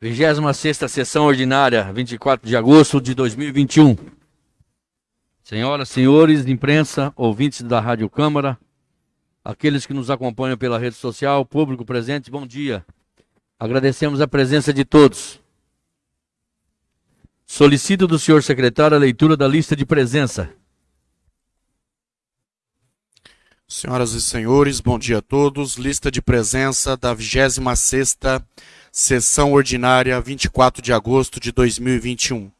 26 sessão ordinária, 24 de agosto de 2021. Senhoras, senhores, imprensa, ouvintes da Rádio Câmara, aqueles que nos acompanham pela rede social, público presente, bom dia. Agradecemos a presença de todos. Solicito do senhor secretário a leitura da lista de presença. Senhoras e senhores, bom dia a todos. Lista de presença da 26ª Sessão ordinária, 24 de agosto de 2021.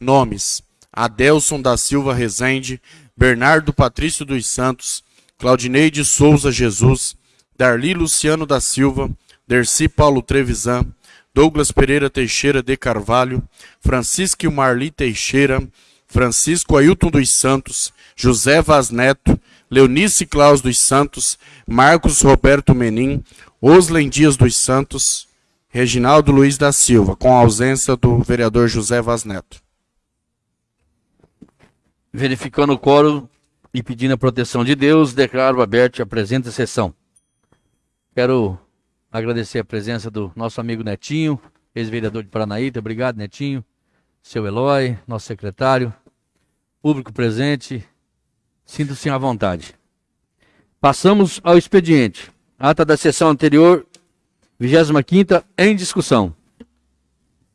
Nomes: Adelson da Silva Rezende, Bernardo Patrício dos Santos, Claudineide Souza Jesus, Darli Luciano da Silva, Derci Paulo Trevisan, Douglas Pereira Teixeira de Carvalho, Francisco Marli Teixeira, Francisco Ailton dos Santos, José Vaz Neto, Leonice Claus dos Santos, Marcos Roberto Menin, Oslen Dias dos Santos, Reginaldo Luiz da Silva, com a ausência do vereador José Vaz Neto. Verificando o coro e pedindo a proteção de Deus, declaro aberta a presente sessão. Quero agradecer a presença do nosso amigo Netinho, ex-vereador de Paranaíta. Obrigado, Netinho. Seu Eloy, nosso secretário, público presente. Sinto-se à vontade. Passamos ao expediente. Ata da sessão anterior 25 em discussão.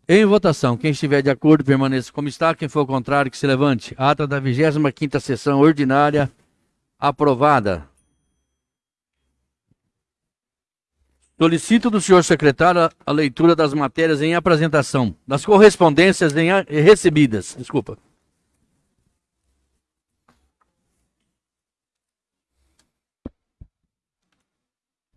Em votação, quem estiver de acordo permaneça como está, quem for contrário que se levante. Ata da 25 sessão ordinária aprovada. Solicito do senhor secretário a leitura das matérias em apresentação, das correspondências recebidas. Desculpa.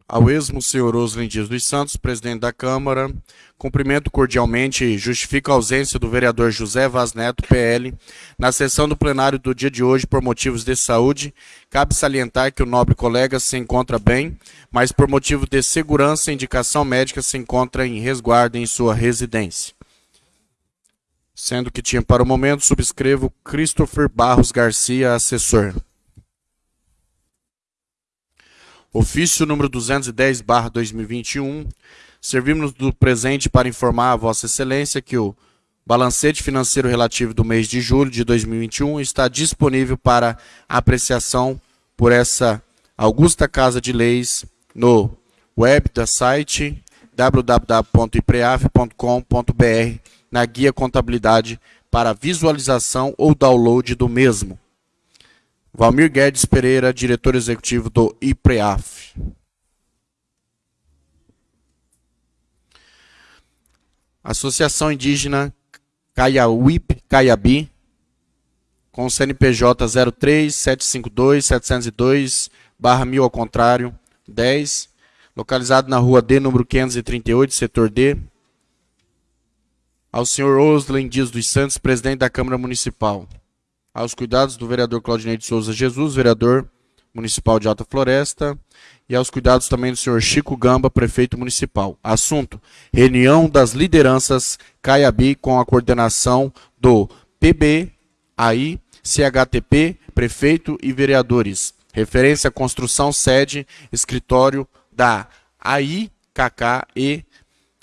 Ao esmo senhor Oslen Dias dos Santos, presidente da Câmara, cumprimento cordialmente e justifico a ausência do vereador José Vaz Neto, PL, na sessão do plenário do dia de hoje por motivos de saúde. Cabe salientar que o nobre colega se encontra bem, mas por motivo de segurança e indicação médica se encontra em resguardo em sua residência. Sendo que tinha para o momento, subscrevo Christopher Barros Garcia, assessor. Ofício número 210, barra 2021. Servimos do presente para informar a Vossa Excelência que o balancete financeiro relativo do mês de julho de 2021 está disponível para apreciação por essa augusta Casa de Leis no web da site www.ipreaf.com.br na guia contabilidade para visualização ou download do mesmo. Valmir Guedes Pereira, diretor executivo do IPREAF. Associação Indígena Caiauip, Caiabi, com CNPJ 03752 702 barra mil ao contrário, 10, localizado na rua D, número 538, setor D, ao senhor Oslen Dias dos Santos, presidente da Câmara Municipal aos cuidados do vereador Claudinei de Souza Jesus, vereador municipal de Alta Floresta, e aos cuidados também do senhor Chico Gamba, prefeito municipal. Assunto: reunião das lideranças Caiabi com a coordenação do PB, AI, CHTP, prefeito e vereadores. Referência construção sede, escritório da AI, KK e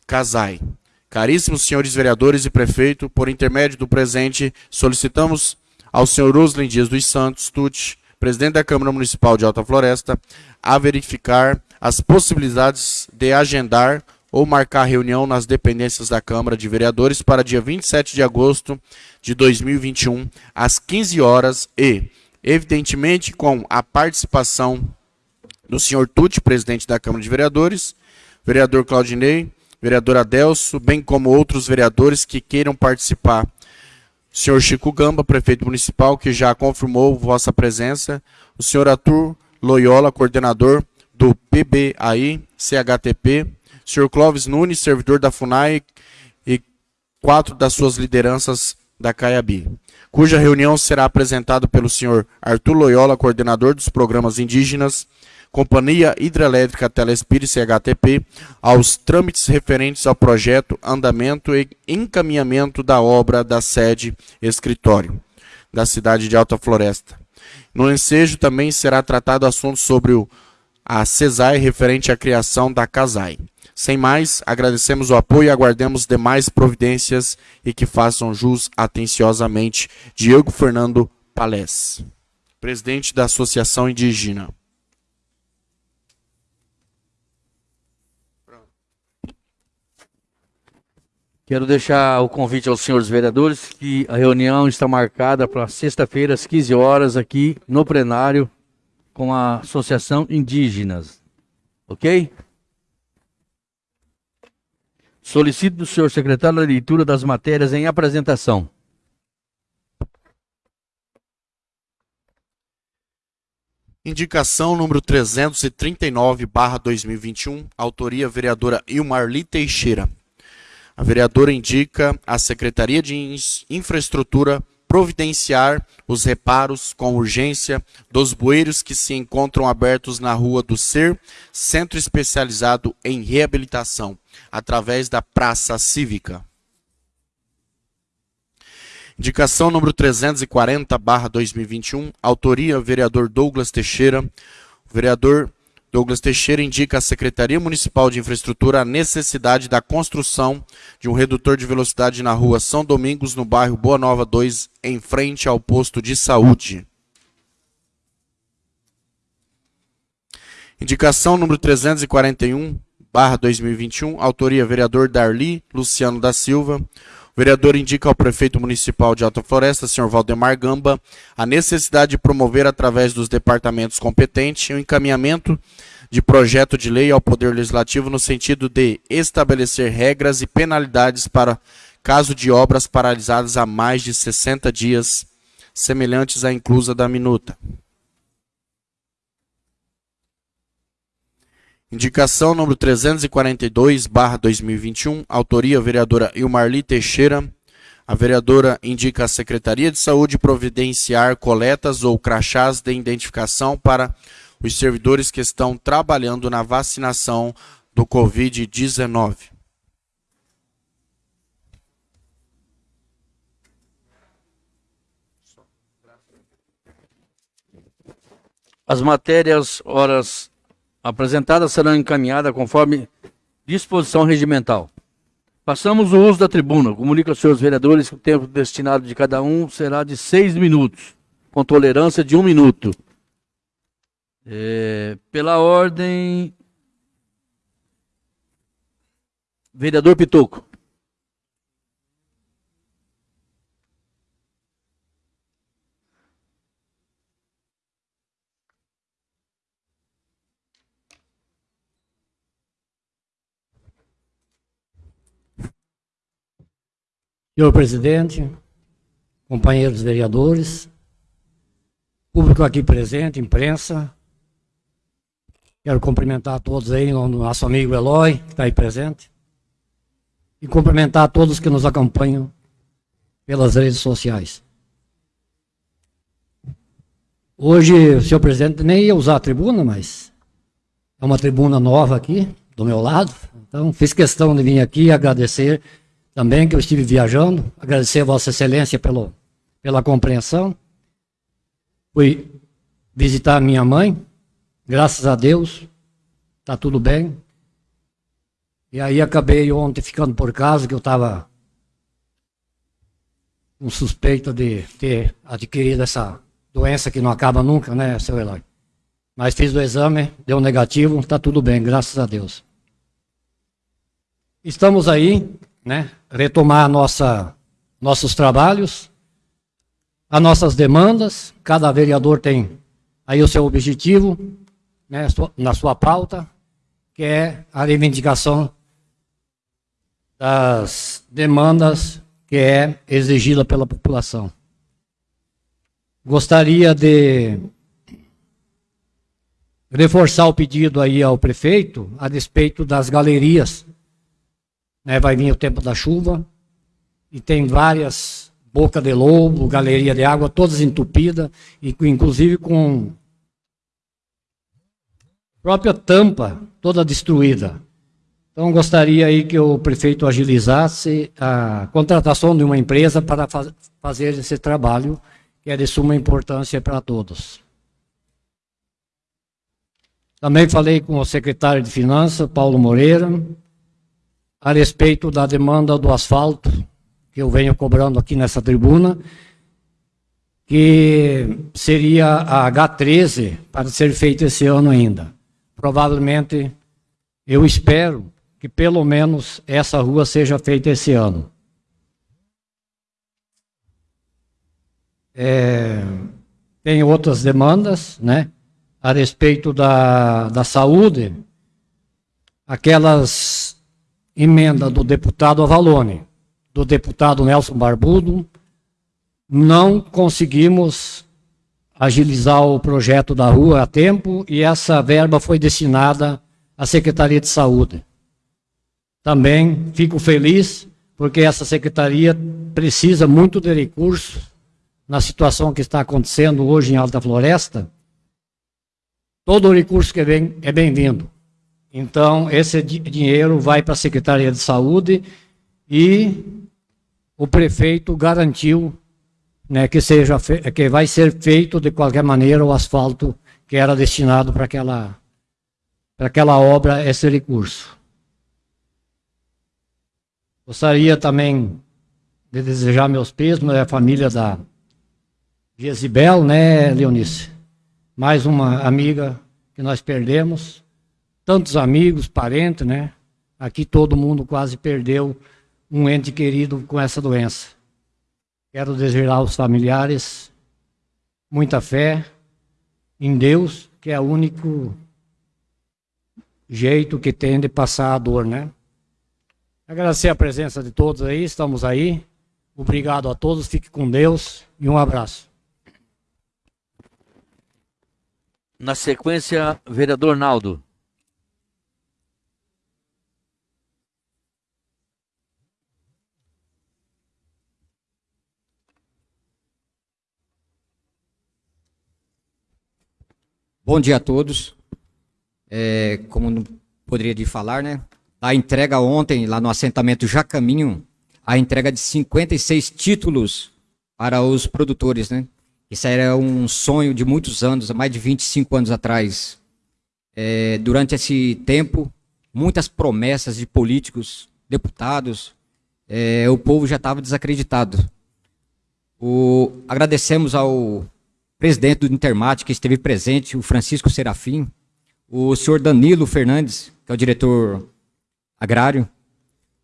Casai. Caríssimos senhores vereadores e prefeito, por intermédio do presente, solicitamos ao senhor Roslin Dias dos Santos, Tucci, presidente da Câmara Municipal de Alta Floresta, a verificar as possibilidades de agendar ou marcar reunião nas dependências da Câmara de Vereadores para dia 27 de agosto de 2021, às 15 horas e, evidentemente, com a participação do senhor Tucci, presidente da Câmara de Vereadores, vereador Claudinei, vereador Adelso, bem como outros vereadores que queiram participar senhor Chico Gamba, prefeito municipal, que já confirmou vossa presença, o senhor Arthur Loyola, coordenador do PBAI, CHTP, senhor Clóvis Nunes, servidor da FUNAI, e quatro das suas lideranças da CAIABI, cuja reunião será apresentada pelo senhor Arthur Loyola, coordenador dos programas indígenas, Companhia Hidrelétrica Telespire CHTP, aos trâmites referentes ao projeto, andamento e encaminhamento da obra da sede escritório da cidade de Alta Floresta. No ensejo também será tratado assunto sobre o, a CESAI referente à criação da CASAI. Sem mais, agradecemos o apoio e aguardemos demais providências e que façam jus atenciosamente. Diego Fernando Palés, presidente da Associação Indígena. Quero deixar o convite aos senhores vereadores que a reunião está marcada para sexta-feira, às 15 horas, aqui no plenário, com a Associação Indígenas. Ok? Solicito do senhor secretário a leitura das matérias em apresentação. Indicação número 339, barra 2021, autoria vereadora Ilmarli Teixeira. A vereadora indica à Secretaria de Infraestrutura providenciar os reparos com urgência dos bueiros que se encontram abertos na Rua do Ser, centro especializado em reabilitação, através da Praça Cívica. Indicação número 340, barra 2021, autoria vereador Douglas Teixeira. Vereador Douglas Teixeira indica à Secretaria Municipal de Infraestrutura a necessidade da construção de um redutor de velocidade na rua São Domingos, no bairro Boa Nova 2, em frente ao posto de saúde. Indicação número 341, barra 2021, autoria vereador Darli Luciano da Silva. O vereador indica ao prefeito municipal de Alta Floresta, senhor Valdemar Gamba, a necessidade de promover, através dos departamentos competentes, o um encaminhamento de projeto de lei ao Poder Legislativo no sentido de estabelecer regras e penalidades para caso de obras paralisadas há mais de 60 dias, semelhantes à inclusa da minuta. Indicação número 342, barra 2021, autoria vereadora Ilmarli Teixeira. A vereadora indica a Secretaria de Saúde providenciar coletas ou crachás de identificação para os servidores que estão trabalhando na vacinação do Covid-19. As matérias, horas apresentadas serão encaminhadas conforme disposição regimental. Passamos o uso da tribuna. Comunica aos senhores vereadores que o tempo destinado de cada um será de seis minutos, com tolerância de um minuto. É, pela ordem. Vereador Pitoco. Senhor presidente, companheiros vereadores, público aqui presente, imprensa, quero cumprimentar todos aí, o nosso amigo Eloy, que está aí presente, e cumprimentar todos que nos acompanham pelas redes sociais. Hoje, senhor presidente nem ia usar a tribuna, mas é uma tribuna nova aqui, do meu lado, então fiz questão de vir aqui agradecer também que eu estive viajando. Agradecer a Vossa Excelência pelo, pela compreensão. Fui visitar minha mãe, graças a Deus, está tudo bem. E aí acabei ontem ficando por casa, que eu estava com suspeita de ter adquirido essa doença que não acaba nunca, né, seu Eloy? Mas fiz o exame, deu negativo, está tudo bem, graças a Deus. Estamos aí né, retomar nossa, nossos trabalhos, as nossas demandas. Cada vereador tem aí o seu objetivo né, na sua pauta, que é a reivindicação das demandas que é exigida pela população. Gostaria de reforçar o pedido aí ao prefeito a respeito das galerias né, vai vir o tempo da chuva, e tem várias boca de lobo, galeria de água, todas entupidas, e inclusive com própria tampa toda destruída. Então gostaria aí que o prefeito agilizasse a contratação de uma empresa para faz, fazer esse trabalho, que é de suma importância para todos. Também falei com o secretário de Finanças, Paulo Moreira, a respeito da demanda do asfalto, que eu venho cobrando aqui nessa tribuna, que seria a H13 para ser feito esse ano ainda. Provavelmente, eu espero que pelo menos essa rua seja feita esse ano. É, tem outras demandas, né? A respeito da, da saúde, aquelas emendas do deputado Avalone, do deputado Nelson Barbudo, não conseguimos agilizar o projeto da rua a tempo e essa verba foi destinada à Secretaria de Saúde. Também fico feliz porque essa secretaria precisa muito de recursos na situação que está acontecendo hoje em Alta Floresta. Todo recurso que vem é bem-vindo. Então, esse dinheiro vai para a Secretaria de Saúde e o prefeito garantiu né, que, seja que vai ser feito de qualquer maneira o asfalto que era destinado para aquela, aquela obra, esse recurso. Gostaria também de desejar meus pêsames à família da Gesibel, né, Leonice? Mais uma amiga que nós perdemos. Tantos amigos, parentes, né? Aqui todo mundo quase perdeu um ente querido com essa doença. Quero desejar aos familiares muita fé em Deus, que é o único jeito que tem de passar a dor, né? Agradecer a presença de todos aí, estamos aí. Obrigado a todos, fique com Deus e um abraço. Na sequência, vereador Naldo. Bom dia a todos. É, como não poderia de falar, né? A entrega ontem, lá no assentamento Jacaminho, a entrega de 56 títulos para os produtores, né? Isso era um sonho de muitos anos, mais de 25 anos atrás. É, durante esse tempo, muitas promessas de políticos, deputados, é, o povo já estava desacreditado. O, agradecemos ao presidente do Intermate, que esteve presente, o Francisco Serafim, o senhor Danilo Fernandes, que é o diretor agrário,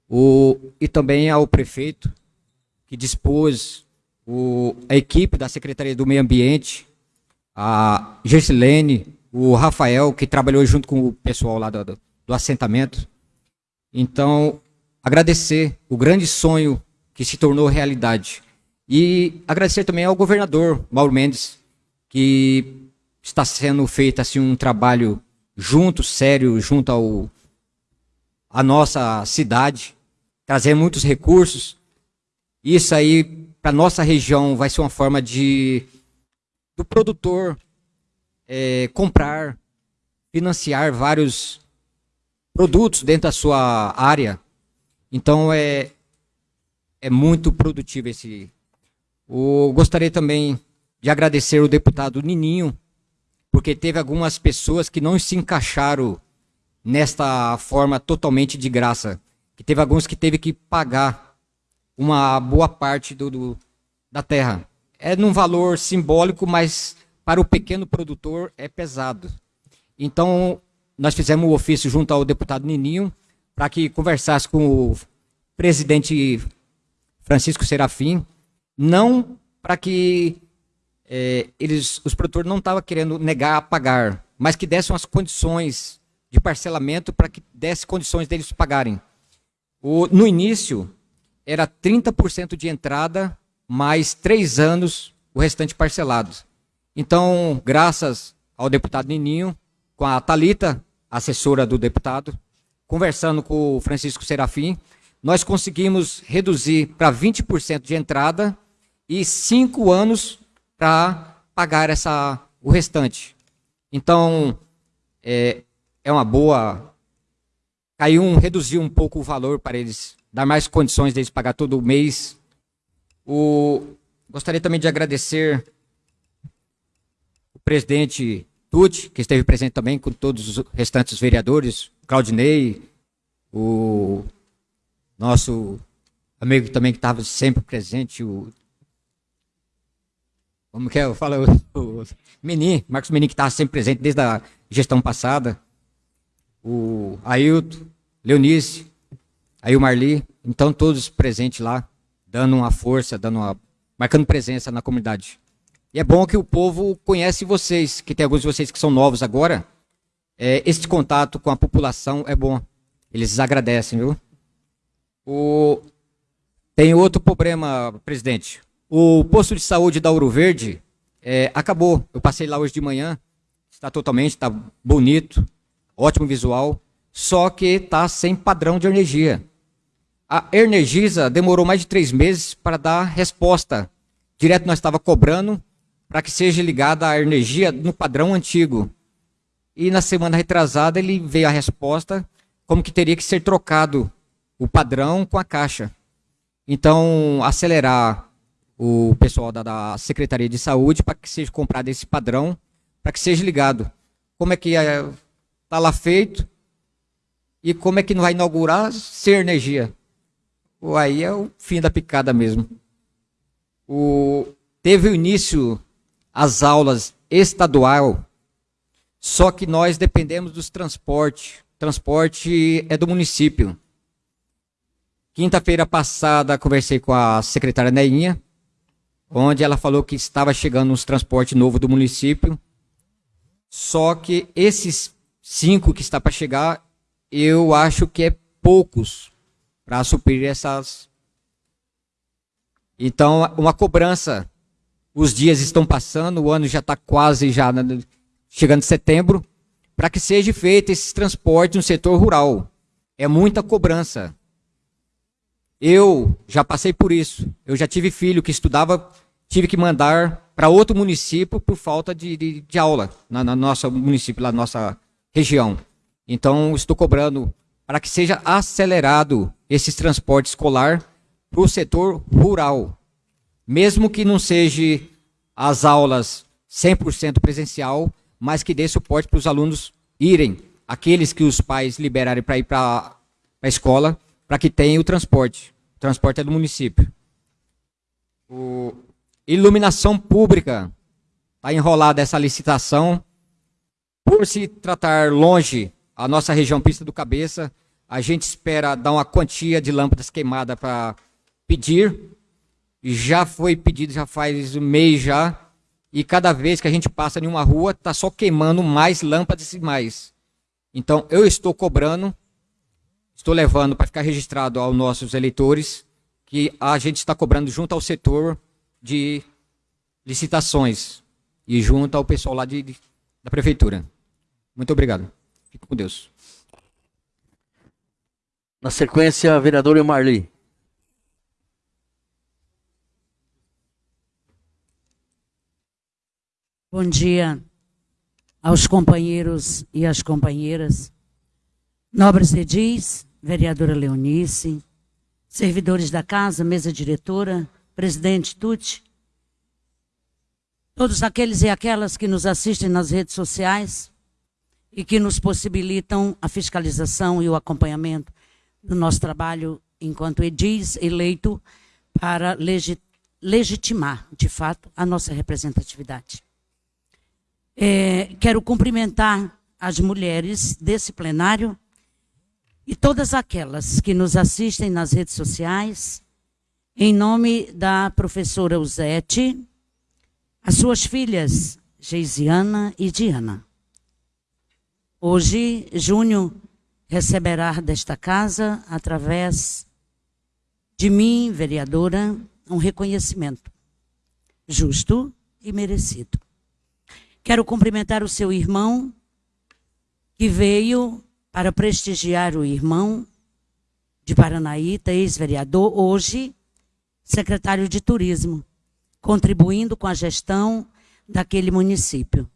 o, e também ao prefeito, que dispôs o, a equipe da Secretaria do Meio Ambiente, a Gersilene, o Rafael, que trabalhou junto com o pessoal lá do, do assentamento. Então, agradecer o grande sonho que se tornou realidade. E agradecer também ao governador Mauro Mendes, que está sendo feito assim um trabalho junto, sério, junto ao a nossa cidade, trazer muitos recursos. Isso aí para nossa região vai ser uma forma de do produtor é, comprar, financiar vários produtos dentro da sua área. Então é é muito produtivo esse. Gostaria também de agradecer o deputado Nininho, porque teve algumas pessoas que não se encaixaram nesta forma totalmente de graça. Que teve alguns que teve que pagar uma boa parte do, do da terra. É num valor simbólico, mas para o pequeno produtor é pesado. Então, nós fizemos o um ofício junto ao deputado Nininho para que conversasse com o presidente Francisco Serafim, não para que é, eles, os produtores não estavam querendo negar a pagar, mas que dessem as condições de parcelamento para que desse condições deles pagarem. O, no início, era 30% de entrada, mais três anos, o restante parcelado. Então, graças ao deputado Nininho, com a Talita, assessora do deputado, conversando com o Francisco Serafim, nós conseguimos reduzir para 20% de entrada e cinco anos para pagar essa, o restante. Então, é, é uma boa. Caiu um, reduziu um pouco o valor para eles, dar mais condições deles pagar todo mês. O, gostaria também de agradecer o presidente Tuti, que esteve presente também com todos os restantes vereadores, Claudinei, o nosso amigo também que estava sempre presente, o. Como que é? Eu falo, o, o Menin, Marcos Menin, que estava sempre presente desde a gestão passada. O Ailton, Leonice, aí o Marli. Então, todos presentes lá, dando uma força, dando uma, marcando presença na comunidade. E é bom que o povo conhece vocês, que tem alguns de vocês que são novos agora. É, este contato com a população é bom. Eles agradecem, viu? O... Tem outro problema, presidente. O posto de saúde da Ouro Verde é, acabou. Eu passei lá hoje de manhã. Está totalmente, está bonito, ótimo visual. Só que está sem padrão de energia. A Energisa demorou mais de três meses para dar resposta. Direto nós estava cobrando para que seja ligada a energia no padrão antigo. E na semana retrasada ele veio a resposta como que teria que ser trocado o padrão com a caixa. Então, acelerar o pessoal da, da Secretaria de Saúde para que seja comprado esse padrão, para que seja ligado. Como é que está é, lá feito e como é que não vai inaugurar sem energia? Ou aí é o fim da picada mesmo. O, teve o início as aulas estadual, só que nós dependemos dos transportes. Transporte é do município. Quinta-feira passada conversei com a secretária Neinha, onde ela falou que estava chegando uns transporte novo do município. Só que esses cinco que está para chegar, eu acho que é poucos para suprir essas. Então, uma cobrança os dias estão passando, o ano já está quase já chegando em setembro, para que seja feito esse transporte no setor rural. É muita cobrança. Eu já passei por isso. Eu já tive filho que estudava, tive que mandar para outro município por falta de, de, de aula na, na nossa município, na nossa região. Então, estou cobrando para que seja acelerado esse transporte escolar para o setor rural mesmo que não seja as aulas 100% presencial, mas que dê suporte para os alunos irem, aqueles que os pais liberarem para ir para a escola, para que tenham o transporte. O transporte é do município. O iluminação pública está enrolada essa licitação. Por se tratar longe a nossa região Pista do Cabeça, a gente espera dar uma quantia de lâmpadas queimadas para pedir já foi pedido, já faz um mês já, e cada vez que a gente passa em uma rua, está só queimando mais lâmpadas e mais. Então, eu estou cobrando, estou levando para ficar registrado aos nossos eleitores, que a gente está cobrando junto ao setor de licitações e junto ao pessoal lá de, de da prefeitura. Muito obrigado. Fico com Deus. Na sequência, vereador Marli. Bom dia aos companheiros e às companheiras, nobres edis, vereadora Leonice, servidores da casa, mesa diretora, presidente Tuti, todos aqueles e aquelas que nos assistem nas redes sociais e que nos possibilitam a fiscalização e o acompanhamento do nosso trabalho enquanto edis eleito para legitimar, de fato, a nossa representatividade. É, quero cumprimentar as mulheres desse plenário e todas aquelas que nos assistem nas redes sociais, em nome da professora Uzete, as suas filhas Geisiana e Diana. Hoje, Júnior receberá desta casa, através de mim, vereadora, um reconhecimento justo e merecido. Quero cumprimentar o seu irmão, que veio para prestigiar o irmão de Paranaíta, ex-vereador, hoje secretário de Turismo, contribuindo com a gestão daquele município.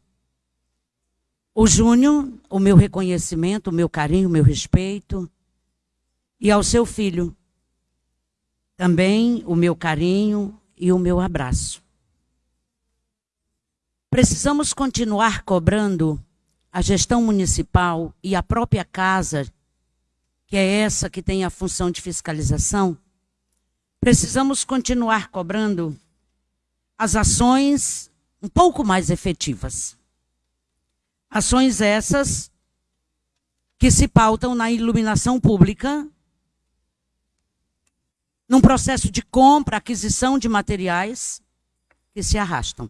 O Júnior, o meu reconhecimento, o meu carinho, o meu respeito. E ao seu filho, também o meu carinho e o meu abraço. Precisamos continuar cobrando a gestão municipal e a própria casa, que é essa que tem a função de fiscalização, precisamos continuar cobrando as ações um pouco mais efetivas. Ações essas que se pautam na iluminação pública, num processo de compra, aquisição de materiais que se arrastam.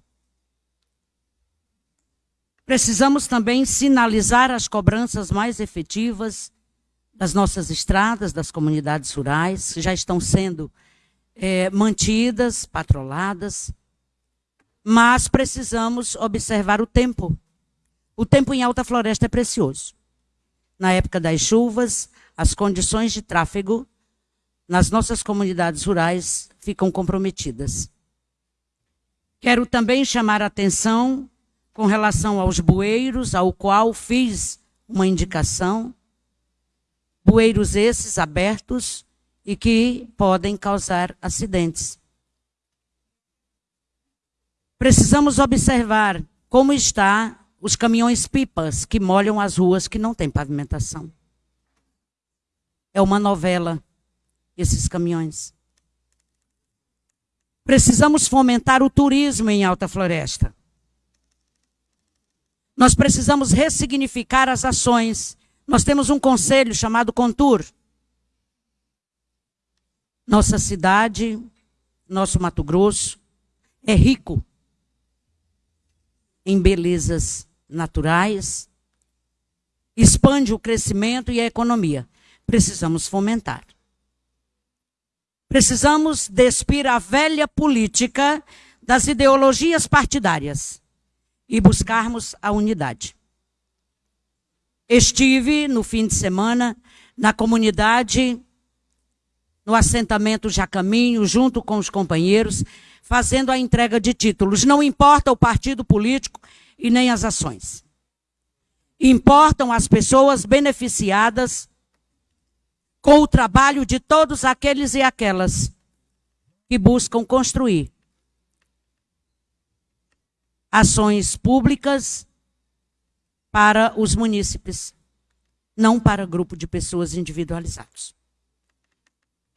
Precisamos também sinalizar as cobranças mais efetivas das nossas estradas, das comunidades rurais, que já estão sendo é, mantidas, patroladas, mas precisamos observar o tempo. O tempo em alta floresta é precioso. Na época das chuvas, as condições de tráfego nas nossas comunidades rurais ficam comprometidas. Quero também chamar a atenção com relação aos bueiros, ao qual fiz uma indicação. Bueiros esses abertos e que podem causar acidentes. Precisamos observar como está os caminhões pipas que molham as ruas que não têm pavimentação. É uma novela esses caminhões. Precisamos fomentar o turismo em Alta Floresta. Nós precisamos ressignificar as ações. Nós temos um conselho chamado Contur. Nossa cidade, nosso Mato Grosso, é rico em belezas naturais, expande o crescimento e a economia. Precisamos fomentar. Precisamos despir a velha política das ideologias partidárias e buscarmos a unidade. Estive no fim de semana na comunidade, no assentamento Jacaminho, junto com os companheiros, fazendo a entrega de títulos. Não importa o partido político e nem as ações. Importam as pessoas beneficiadas com o trabalho de todos aqueles e aquelas que buscam construir ações públicas para os munícipes, não para grupo de pessoas individualizados.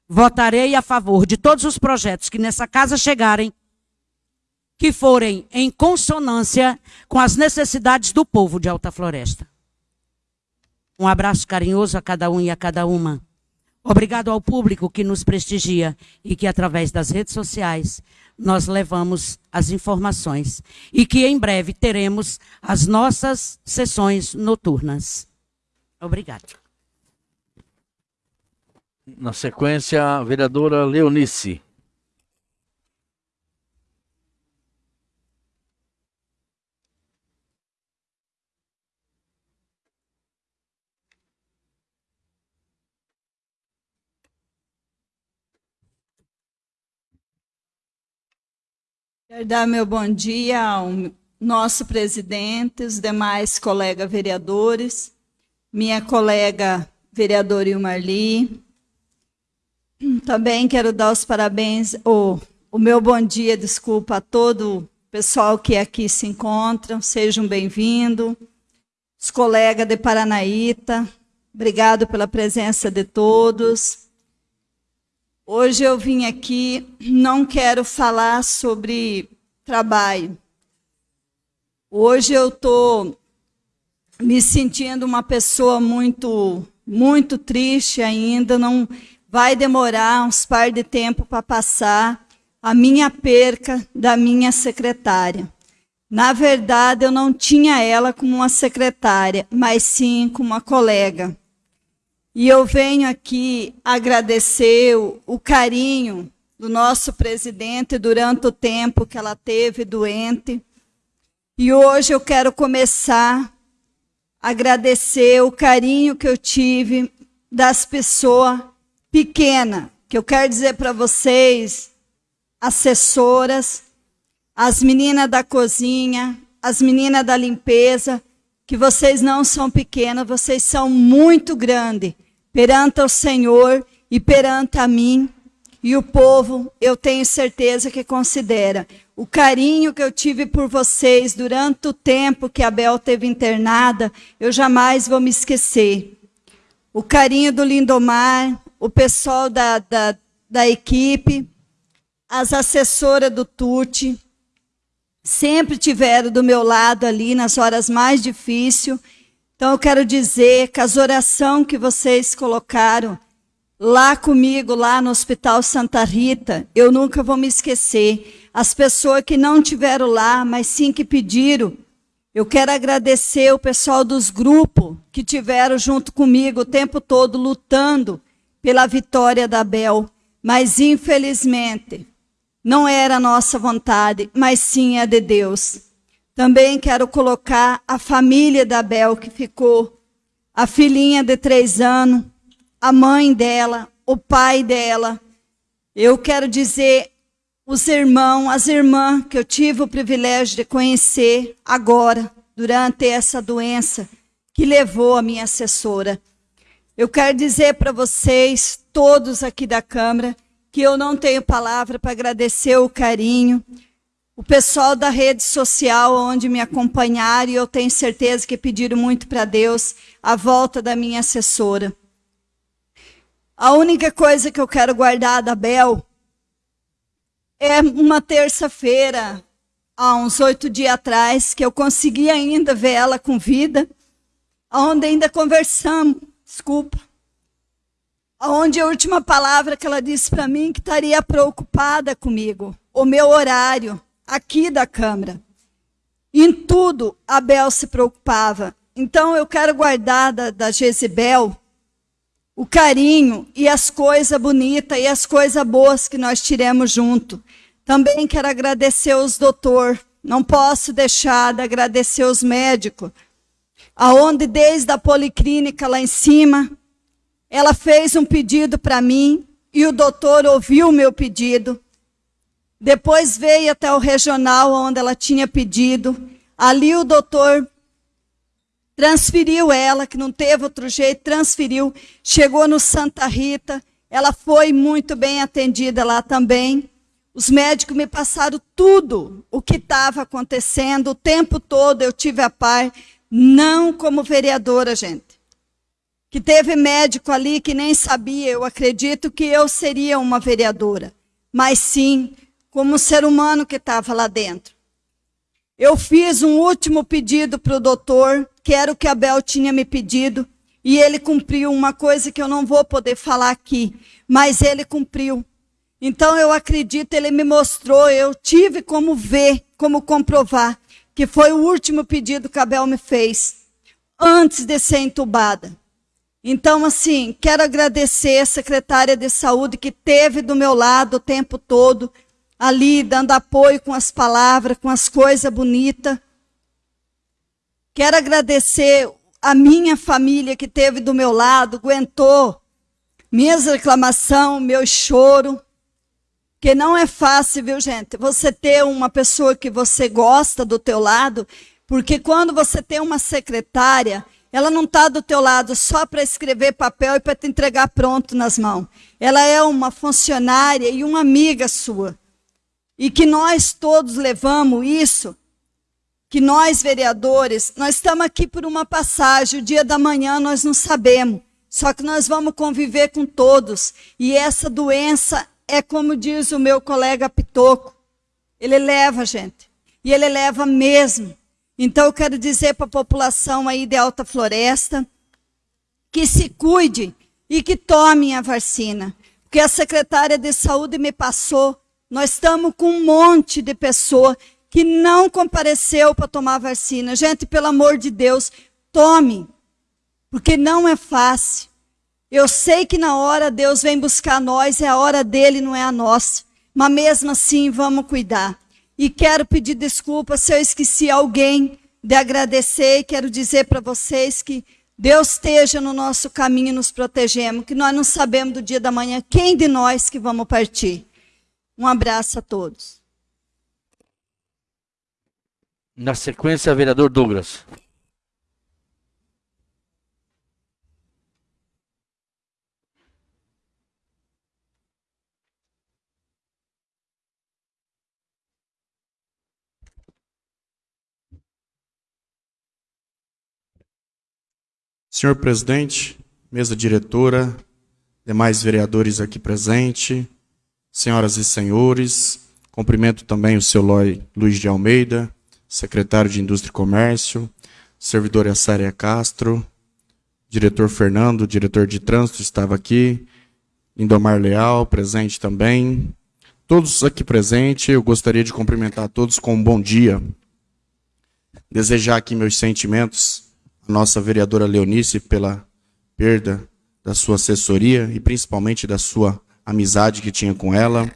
Votarei a favor de todos os projetos que nessa casa chegarem, que forem em consonância com as necessidades do povo de Alta Floresta. Um abraço carinhoso a cada um e a cada uma. Obrigado ao público que nos prestigia e que, através das redes sociais, nós levamos as informações. E que em breve teremos as nossas sessões noturnas. Obrigado. Na sequência, a vereadora Leonice. Quero dar meu bom dia ao nosso presidente, os demais colegas vereadores, minha colega vereadora Ilmarli. Também quero dar os parabéns, o, o meu bom dia, desculpa, a todo o pessoal que aqui se encontram, sejam bem-vindos. Os colegas de Paranaíta, obrigado pela presença de todos. Hoje eu vim aqui, não quero falar sobre trabalho. Hoje eu estou me sentindo uma pessoa muito, muito triste ainda. Não vai demorar uns par de tempo para passar a minha perca da minha secretária. Na verdade, eu não tinha ela como uma secretária, mas sim como uma colega. E eu venho aqui agradecer o, carinho do nosso presidente durante o tempo que ela teve doente. E hoje eu quero começar a agradecer o carinho que eu tive das pessoas pequenas, que eu quero dizer para vocês, assessoras, as meninas da cozinha, as meninas da limpeza, que vocês não são pequenas, vocês são muito grandes perante o Senhor e perante a mim. E o povo, eu tenho certeza que considera o carinho que eu tive por vocês durante o tempo que a Bel teve internada, eu jamais vou me esquecer. o carinho do Lindomar, o pessoal da, da, da equipe, as assessoras do Tuti, sempre tiveram do meu lado ali nas horas mais difíceis. Então eu quero dizer que as orações que vocês colocaram lá comigo, lá no Hospital Santa Rita, eu nunca vou me esquecer. As pessoas que não tiveram lá, mas sim que pediram. Eu quero agradecer o pessoal dos grupos que tiveram junto comigo o tempo todo lutando pela vitória da Bel. Mas infelizmente, não era a nossa vontade, mas sim a de Deus. Também quero colocar a família da Bel que ficou, a filhinha de três anos, a mãe dela, o pai dela. Eu quero dizer os irmãos, as irmãs que eu tive o privilégio de conhecer agora, durante essa doença que levou a minha assessora. Eu quero dizer para vocês, todos aqui da Câmara, que eu não tenho palavra para agradecer o carinho, o pessoal da rede social onde me acompanharam, e eu tenho certeza que pediram muito para Deus a volta da minha assessora. A única coisa que eu quero guardar da Bel é uma terça-feira, há uns oito dias atrás, que eu consegui ainda ver ela com vida, onde ainda conversamos, desculpa, onde a última palavra que ela disse para mim que estaria preocupada comigo, o meu horário aqui da Câmara. Em tudo, a Bel se preocupava. Então, eu quero guardar da, da Jezebel o carinho e as coisas bonitas e as coisas boas que nós tiramos junto. Também quero agradecer os doutor, não posso deixar de agradecer os médicos, aonde desde a policlínica lá em cima, ela fez um pedido para mim e o doutor ouviu o meu pedido. Depois veio até o regional onde ela tinha pedido. Ali o doutor transferiu ela, que não teve outro jeito, transferiu, chegou no Santa Rita, ela foi muito bem atendida lá também. Os médicos me passaram tudo o que estava acontecendo, o tempo todo eu tive a par, não como vereadora, gente. Que teve médico ali que nem sabia, eu acredito que eu seria uma vereadora, mas sim como ser humano que estava lá dentro. Eu fiz um último pedido para o doutor, que era o que Abel tinha me pedido, e ele cumpriu uma coisa que eu não vou poder falar aqui, mas ele cumpriu. Então eu acredito, ele me mostrou, eu tive como ver, como comprovar, que foi o último pedido que Abel me fez, antes de ser entubada. Então, assim, quero agradecer a secretária de saúde que teve do meu lado o tempo todo, ali dando apoio com as palavras, com as coisas bonitas. Quero agradecer a minha família que teve do meu lado, aguentou minhas reclamações, meu choro. Que não é fácil, viu, gente? Você ter uma pessoa que você gosta do teu lado, porque quando você tem uma secretária, ela não está do teu lado só para escrever papel e para te entregar pronto nas mãos. Ela é uma funcionária e uma amiga sua e que nós todos levamos isso, que nós vereadores, nós estamos aqui por uma passagem, o dia da manhã nós não sabemos, só que nós vamos conviver com todos, e essa doença é como diz o meu colega Pitoco, ele leva, gente, e ele leva mesmo. Então eu quero dizer para a população aí de Alta Floresta, que se cuide e que tomem a vacina. Porque a secretária de saúde me passou nós estamos com um monte de pessoa que não compareceu para tomar vacina. Gente, pelo amor de Deus, tome, porque não é fácil. Eu sei que na hora Deus vem buscar nós, é a hora dele, não é a nossa. Mas mesmo assim, vamos cuidar. E quero pedir desculpa se eu esqueci alguém de agradecer. E quero dizer para vocês que Deus esteja no nosso caminho nos protegendo, que nós não sabemos do dia da manhã quem de nós que vamos partir. Um abraço a todos. Na sequência, vereador Douglas. Senhor presidente, mesa diretora, demais vereadores aqui presentes, senhoras e senhores, cumprimento também o seu Luiz de Almeida, secretário de Indústria e Comércio, servidora Sária Castro, diretor Fernando, diretor de trânsito estava aqui, Lindomar Leal, presente também. Todos aqui presentes, eu gostaria de cumprimentar todos com um bom dia. Desejar aqui meus sentimentos à nossa vereadora Leonice pela perda da sua assessoria e principalmente da sua amizade que tinha com ela.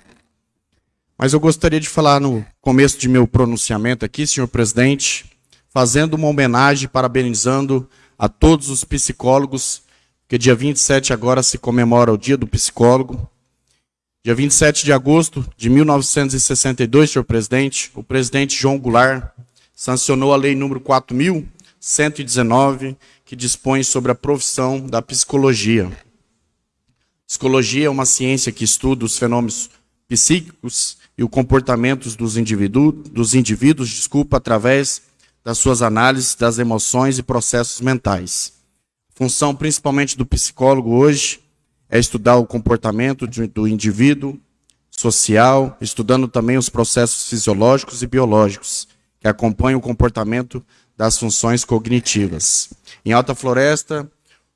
Mas eu gostaria de falar no começo de meu pronunciamento aqui, senhor presidente, fazendo uma homenagem, parabenizando a todos os psicólogos porque dia 27 agora se comemora o Dia do Psicólogo. Dia 27 de agosto de 1962, senhor presidente, o presidente João Goulart sancionou a lei número 4119, que dispõe sobre a profissão da psicologia. Psicologia é uma ciência que estuda os fenômenos psíquicos e o comportamento dos, indivíduos, dos indivíduos, desculpa, através das suas análises das emoções e processos mentais função principalmente do psicólogo hoje é estudar o comportamento do indivíduo social, estudando também os processos fisiológicos e biológicos que acompanham o comportamento das funções cognitivas. Em Alta Floresta,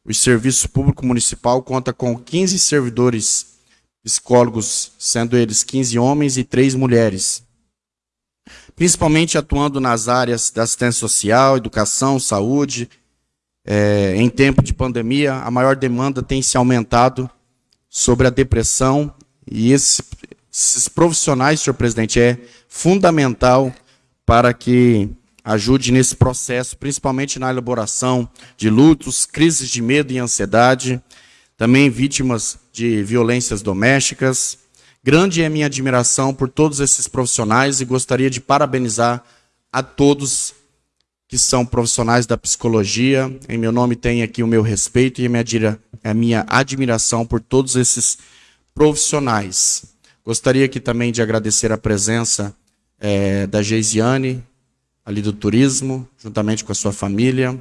o Serviço Público Municipal conta com 15 servidores psicólogos, sendo eles 15 homens e 3 mulheres, principalmente atuando nas áreas da assistência social, educação, saúde, é, em tempo de pandemia, a maior demanda tem se aumentado sobre a depressão e esse, esses profissionais, senhor presidente, é fundamental para que ajude nesse processo, principalmente na elaboração de lutos, crises de medo e ansiedade, também vítimas de violências domésticas. Grande é minha admiração por todos esses profissionais e gostaria de parabenizar a todos que são profissionais da psicologia. Em meu nome tem aqui o meu respeito e a minha, a minha admiração por todos esses profissionais. Gostaria aqui também de agradecer a presença é, da Geisiane, ali do turismo, juntamente com a sua família.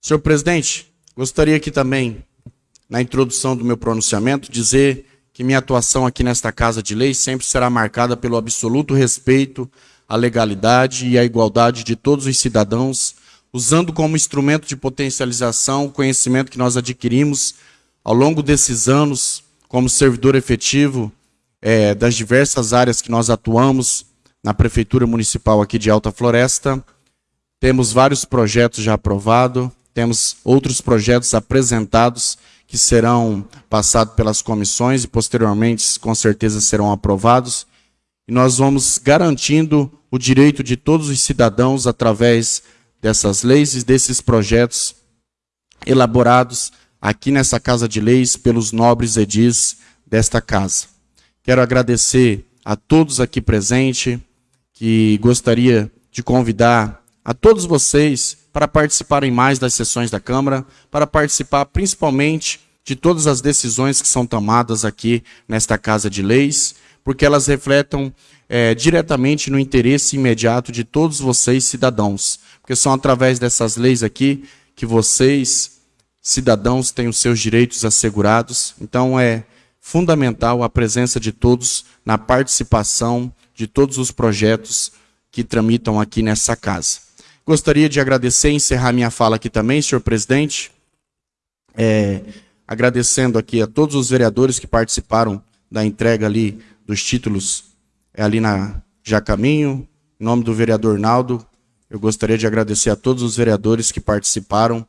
Senhor presidente, gostaria aqui também, na introdução do meu pronunciamento, dizer que minha atuação aqui nesta Casa de Lei sempre será marcada pelo absoluto respeito a legalidade e a igualdade de todos os cidadãos, usando como instrumento de potencialização o conhecimento que nós adquirimos ao longo desses anos como servidor efetivo é, das diversas áreas que nós atuamos na Prefeitura Municipal aqui de Alta Floresta. Temos vários projetos já aprovados, temos outros projetos apresentados que serão passados pelas comissões e posteriormente com certeza serão aprovados. E nós vamos garantindo o direito de todos os cidadãos através dessas leis e desses projetos elaborados aqui nessa Casa de Leis pelos nobres edis desta casa. Quero agradecer a todos aqui presentes, que gostaria de convidar a todos vocês para participarem mais das sessões da Câmara, para participar principalmente de todas as decisões que são tomadas aqui nesta Casa de Leis, porque elas refletem é, diretamente no interesse imediato de todos vocês, cidadãos. Porque são através dessas leis aqui que vocês, cidadãos, têm os seus direitos assegurados. Então é fundamental a presença de todos na participação de todos os projetos que tramitam aqui nessa casa. Gostaria de agradecer e encerrar minha fala aqui também, senhor presidente, é, agradecendo aqui a todos os vereadores que participaram da entrega ali dos títulos é ali na Jacaminho. Em nome do vereador Naldo, eu gostaria de agradecer a todos os vereadores que participaram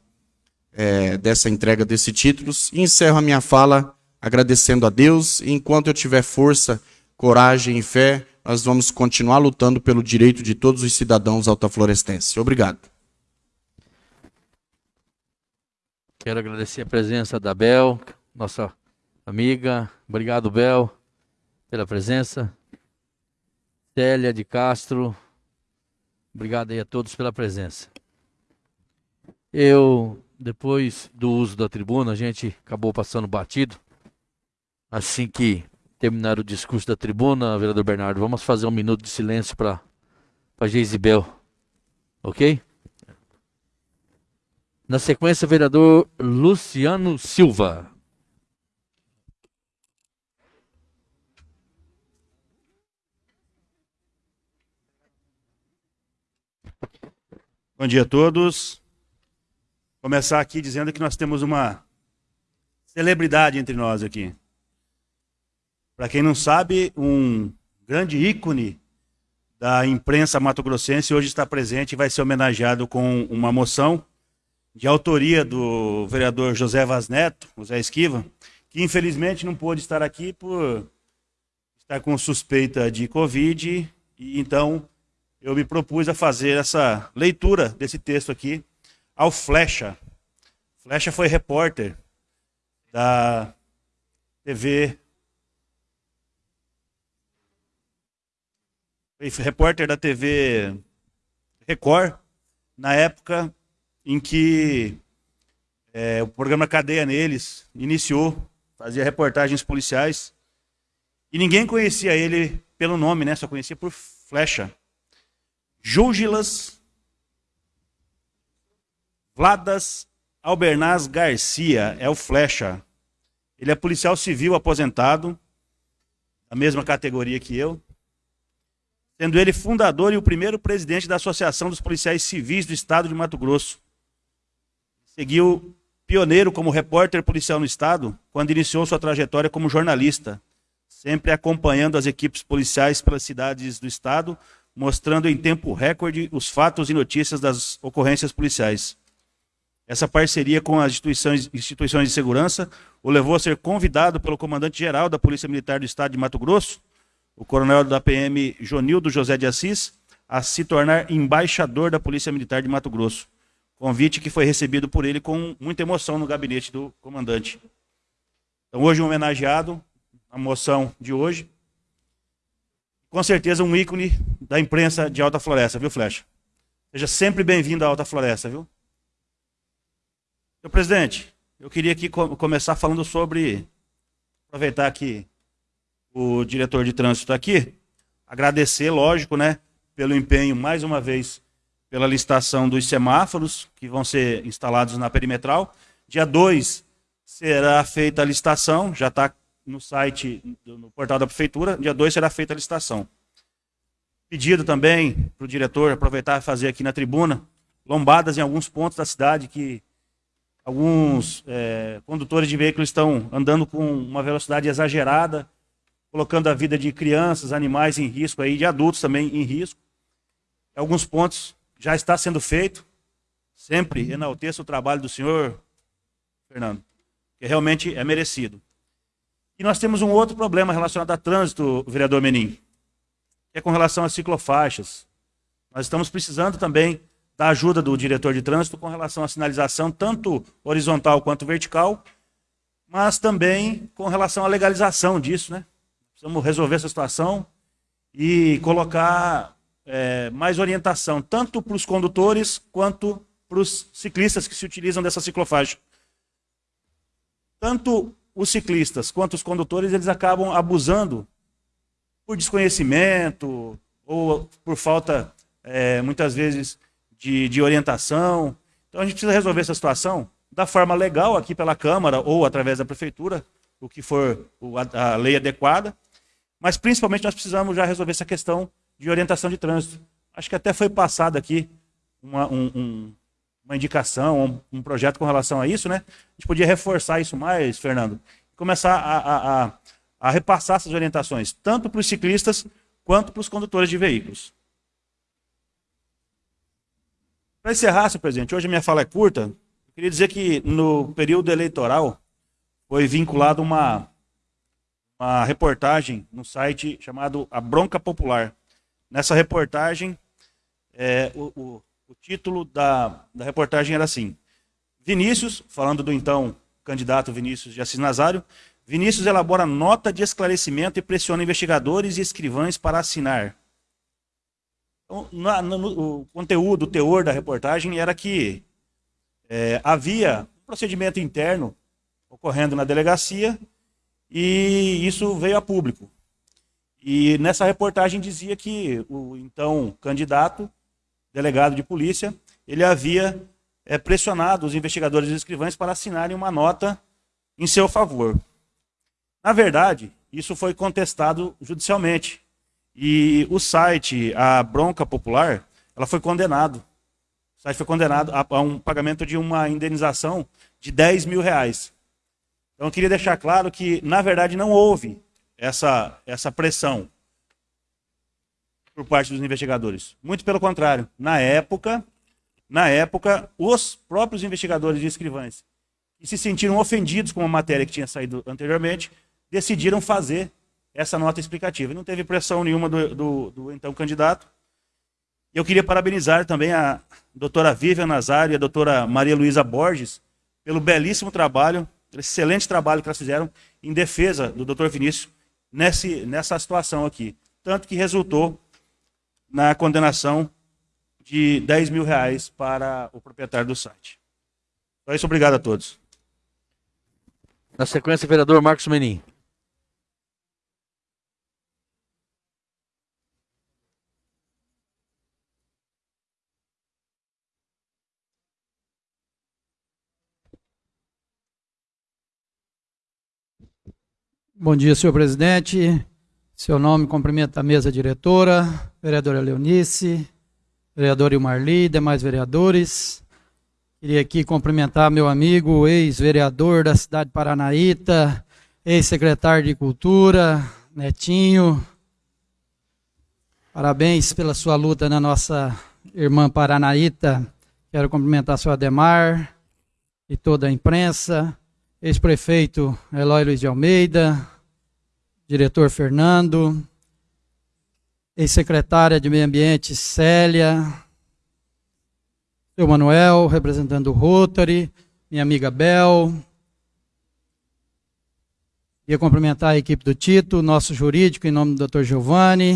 é, dessa entrega desses títulos. E encerro a minha fala agradecendo a Deus. E enquanto eu tiver força, coragem e fé, nós vamos continuar lutando pelo direito de todos os cidadãos altaflorestenses. Obrigado. Quero agradecer a presença da Bel, nossa amiga. Obrigado, Bel, pela presença. Célia de Castro, obrigado aí a todos pela presença. Eu, depois do uso da tribuna, a gente acabou passando batido. Assim que terminar o discurso da tribuna, vereador Bernardo, vamos fazer um minuto de silêncio para Geisibel. Ok? Na sequência, vereador Luciano Silva. Bom dia a todos. Começar aqui dizendo que nós temos uma celebridade entre nós aqui. Para quem não sabe, um grande ícone da imprensa mato-grossense hoje está presente e vai ser homenageado com uma moção de autoria do vereador José Vaz Neto, José Esquiva, que infelizmente não pôde estar aqui por estar com suspeita de Covid, e então eu me propus a fazer essa leitura desse texto aqui ao Flecha. Flecha foi repórter da TV. Repórter da TV Record, na época em que é, o programa Cadeia Neles iniciou, fazia reportagens policiais, e ninguém conhecia ele pelo nome, né? Só conhecia por Flecha. Júgilas Vladas Albernaz Garcia é o Flecha. Ele é policial civil aposentado, da mesma categoria que eu, sendo ele fundador e o primeiro presidente da Associação dos Policiais Civis do Estado de Mato Grosso. Seguiu pioneiro como repórter policial no Estado, quando iniciou sua trajetória como jornalista, sempre acompanhando as equipes policiais pelas cidades do Estado, mostrando em tempo recorde os fatos e notícias das ocorrências policiais. Essa parceria com as instituições, instituições de segurança o levou a ser convidado pelo comandante-geral da Polícia Militar do Estado de Mato Grosso, o coronel da PM Jonildo José de Assis, a se tornar embaixador da Polícia Militar de Mato Grosso. Convite que foi recebido por ele com muita emoção no gabinete do comandante. Então, hoje, um homenageado, a moção de hoje, com certeza um ícone da imprensa de Alta Floresta, viu, Flecha? Seja sempre bem-vindo à Alta Floresta, viu? Senhor presidente, eu queria aqui começar falando sobre. Aproveitar que o diretor de trânsito está aqui. Agradecer, lógico, né, pelo empenho, mais uma vez, pela licitação dos semáforos que vão ser instalados na perimetral. Dia 2 será feita a licitação, já está no site, no portal da prefeitura, dia 2 será feita a licitação. Pedido também para o diretor aproveitar e fazer aqui na tribuna, lombadas em alguns pontos da cidade que alguns é, condutores de veículos estão andando com uma velocidade exagerada, colocando a vida de crianças, animais em risco, aí, de adultos também em risco. Em alguns pontos já está sendo feito. Sempre enalteço o trabalho do senhor, Fernando, que realmente é merecido. E nós temos um outro problema relacionado a trânsito, vereador Menin, que é com relação às ciclofaixas. Nós estamos precisando também da ajuda do diretor de trânsito com relação à sinalização, tanto horizontal quanto vertical, mas também com relação à legalização disso, né? Precisamos resolver essa situação e colocar é, mais orientação, tanto para os condutores quanto para os ciclistas que se utilizam dessa ciclofaixa. Tanto os ciclistas quanto os condutores eles acabam abusando por desconhecimento ou por falta, é, muitas vezes, de, de orientação. Então a gente precisa resolver essa situação da forma legal aqui pela Câmara ou através da Prefeitura, o que for a, a lei adequada. Mas principalmente nós precisamos já resolver essa questão de orientação de trânsito. Acho que até foi passado aqui uma, um, um, uma indicação, um, um, projeto com relação a isso, né? A gente podia reforçar isso mais, Fernando, começar a, a, a, a repassar essas orientações, tanto para os ciclistas quanto para os condutores de veículos. Para encerrar, senhor presidente, hoje a minha fala é curta. Eu queria dizer que no período eleitoral foi vinculado uma, uma reportagem no site chamado A Bronca Popular. Nessa reportagem, é, o, o o título da, da reportagem era assim: Vinícius, falando do então candidato Vinícius de Assis Nazário, Vinícius elabora nota de esclarecimento e pressiona investigadores e escrivães para assinar. Então, no, o conteúdo, o teor da reportagem era que é, havia um procedimento interno ocorrendo na delegacia e isso veio a público. E nessa reportagem dizia que o então candidato delegado de polícia, ele havia é, pressionado os investigadores e escrivães para assinarem uma nota em seu favor. Na verdade, isso foi contestado judicialmente. E o site, a Bronca Popular, ela foi condenado. O site foi condenado a, a um pagamento de uma indenização de 10 mil reais. Então eu queria deixar claro que, na verdade, não houve essa, essa pressão por parte dos investigadores. Muito pelo contrário. Na época, na época, os próprios investigadores e escrivães, que se sentiram ofendidos com a matéria que tinha saído anteriormente, decidiram fazer essa nota explicativa. Não teve pressão nenhuma do, do, do então candidato. Eu queria parabenizar também a doutora Vivian Nazário e a doutora Maria Luísa Borges pelo belíssimo trabalho excelente trabalho que elas fizeram em defesa do Dr. Vinícius nesse, nessa situação aqui. Tanto que resultou na condenação de 10 mil reais para o proprietário do site. Então é isso, obrigado a todos. Na sequência, vereador Marcos Menin. Bom dia, senhor presidente. Seu nome cumprimenta a mesa diretora, vereadora Leonice, vereador Ilmarli, demais vereadores. Queria aqui cumprimentar meu amigo, ex-vereador da cidade de Paranaíta, ex-secretário de Cultura, Netinho. Parabéns pela sua luta na nossa irmã Paranaíta. Quero cumprimentar seu Ademar e toda a imprensa ex-prefeito Eloy Luiz de Almeida, diretor Fernando, ex-secretária de Meio Ambiente Célia, seu Manuel, representando o Rotary, minha amiga Bel. Ia cumprimentar a equipe do Tito, nosso jurídico, em nome do Dr. Giovanni.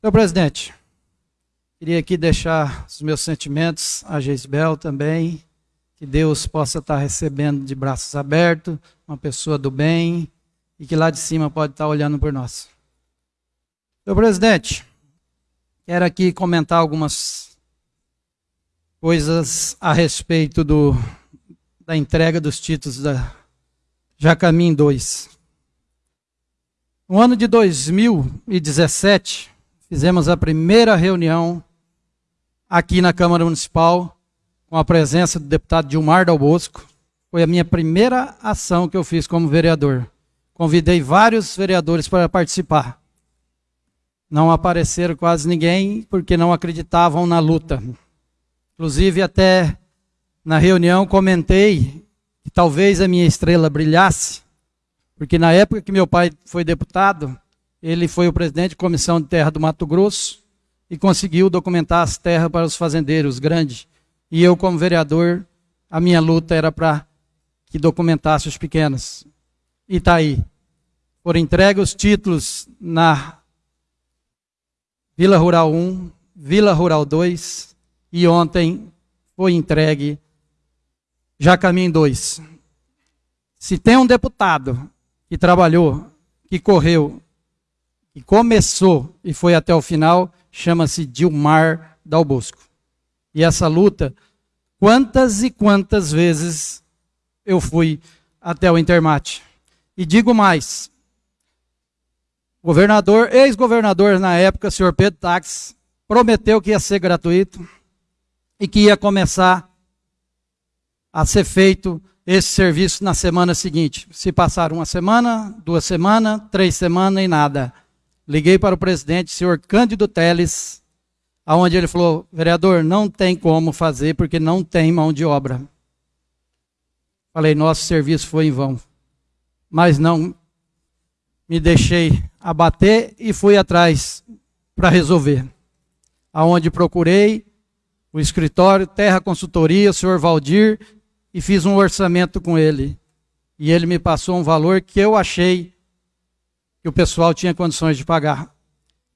Senhor presidente, queria aqui deixar os meus sentimentos a Geisbel também, que Deus possa estar recebendo de braços abertos, uma pessoa do bem, e que lá de cima pode estar olhando por nós. Senhor presidente, quero aqui comentar algumas coisas a respeito do, da entrega dos títulos da Jacamim 2. No ano de 2017, fizemos a primeira reunião aqui na Câmara Municipal com a presença do deputado Dilmar Dal Bosco. Foi a minha primeira ação que eu fiz como vereador. Convidei vários vereadores para participar. Não apareceram quase ninguém porque não acreditavam na luta. Inclusive, até na reunião comentei que talvez a minha estrela brilhasse, porque na época que meu pai foi deputado, ele foi o presidente de comissão de terra do Mato Grosso e conseguiu documentar as terras para os fazendeiros grandes e eu, como vereador, a minha luta era para que documentasse os pequenos. E está aí. Foram entregues os títulos na Vila Rural 1, Vila Rural 2 e ontem foi entregue Jacamim 2. Se tem um deputado que trabalhou, que correu, que começou e foi até o final, chama-se Dilmar Dalbosco. E essa luta, quantas e quantas vezes eu fui até o Intermate. E digo mais, governador, ex-governador na época, senhor Pedro Tax, prometeu que ia ser gratuito e que ia começar a ser feito esse serviço na semana seguinte. Se passar uma semana, duas semanas, três semanas e nada. Liguei para o presidente, senhor Cândido Teles, aonde ele falou, vereador, não tem como fazer porque não tem mão de obra. Falei, nosso serviço foi em vão. Mas não me deixei abater e fui atrás para resolver. Aonde procurei o escritório, Terra Consultoria, o senhor Valdir, e fiz um orçamento com ele. E ele me passou um valor que eu achei que o pessoal tinha condições de pagar.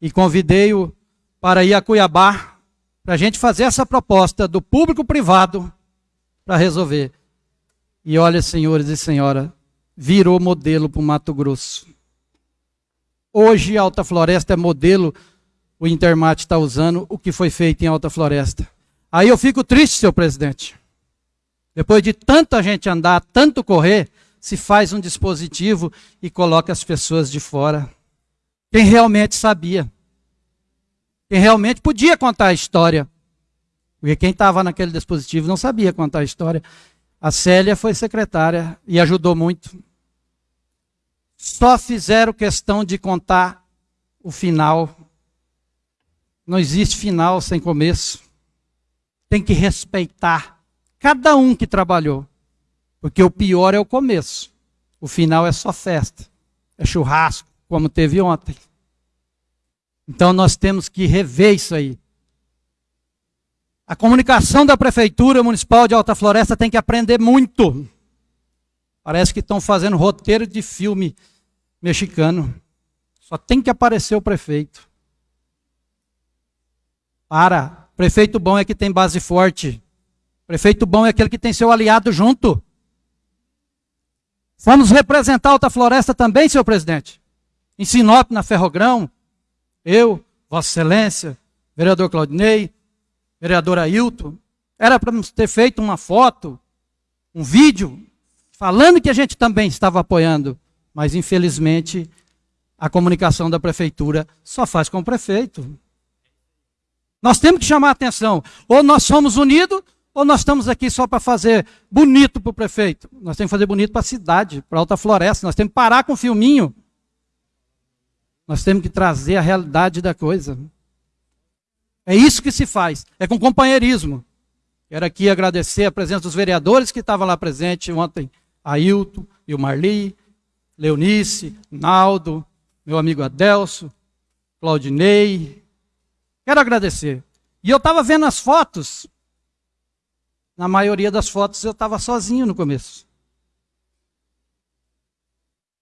E convidei-o para ir a Cuiabá, para a gente fazer essa proposta do público-privado para resolver. E olha, senhores e senhora, virou modelo para o Mato Grosso. Hoje, Alta Floresta é modelo, o Intermate está usando o que foi feito em Alta Floresta. Aí eu fico triste, senhor presidente. Depois de tanta gente andar, tanto correr, se faz um dispositivo e coloca as pessoas de fora. Quem realmente sabia. Quem realmente podia contar a história. Porque quem estava naquele dispositivo não sabia contar a história. A Célia foi secretária e ajudou muito. Só fizeram questão de contar o final. Não existe final sem começo. Tem que respeitar cada um que trabalhou. Porque o pior é o começo. O final é só festa. É churrasco, como teve ontem. Então nós temos que rever isso aí. A comunicação da Prefeitura Municipal de Alta Floresta tem que aprender muito. Parece que estão fazendo roteiro de filme mexicano. Só tem que aparecer o prefeito. Para. Prefeito bom é que tem base forte. Prefeito bom é aquele que tem seu aliado junto. Vamos representar Alta Floresta também, senhor presidente. Em Sinop, na Ferrogrão. Eu, Vossa Excelência, vereador Claudinei, vereador Ailton, era para ter feito uma foto, um vídeo, falando que a gente também estava apoiando, mas infelizmente a comunicação da prefeitura só faz com o prefeito. Nós temos que chamar a atenção. Ou nós somos unidos, ou nós estamos aqui só para fazer bonito para o prefeito. Nós temos que fazer bonito para a cidade, para a Alta Floresta. Nós temos que parar com o filminho. Nós temos que trazer a realidade da coisa. É isso que se faz. É com companheirismo. Quero aqui agradecer a presença dos vereadores que estavam lá presentes ontem. Ailton o Marli, Leonice, Naldo, meu amigo Adelso, Claudinei. Quero agradecer. E eu estava vendo as fotos. Na maioria das fotos eu estava sozinho no começo.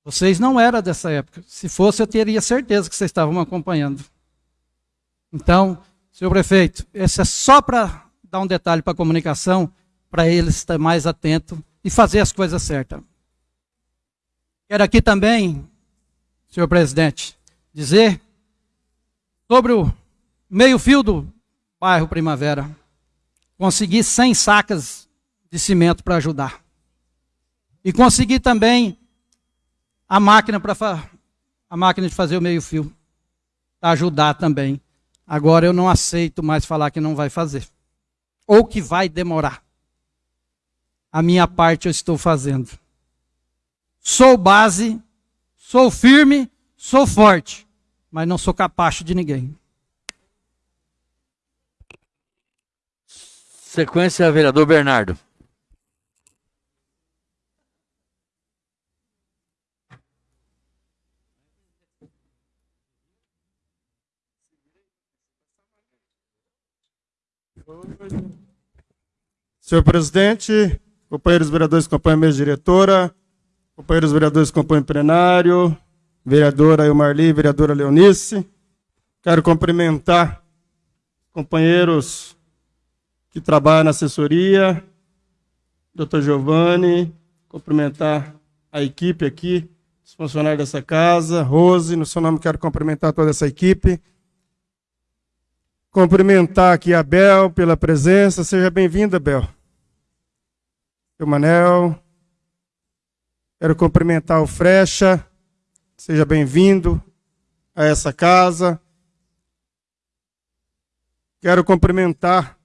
Vocês não eram dessa época. Se fosse, eu teria certeza que vocês estavam acompanhando. Então, senhor prefeito, esse é só para dar um detalhe para a comunicação, para eles estar mais atento e fazer as coisas certas. Quero aqui também, senhor presidente, dizer sobre o meio-fio do bairro Primavera. Consegui 100 sacas de cimento para ajudar. E consegui também a máquina para a máquina de fazer o meio-fio para ajudar também. Agora eu não aceito mais falar que não vai fazer ou que vai demorar. A minha parte eu estou fazendo. Sou base, sou firme, sou forte, mas não sou capacho de ninguém. Sequência, vereador Bernardo. Senhor presidente, companheiros vereadores que acompanham a mesa diretora, companheiros vereadores que acompanham o plenário, vereadora Ilmarli, vereadora Leonice, quero cumprimentar companheiros que trabalham na assessoria, doutor Giovanni, cumprimentar a equipe aqui, os funcionários dessa casa, Rose, no seu nome quero cumprimentar toda essa equipe, Cumprimentar aqui a Bel pela presença. Seja bem-vinda, Bel. Seu Manel. Quero cumprimentar o Frecha. Seja bem-vindo a essa casa. Quero cumprimentar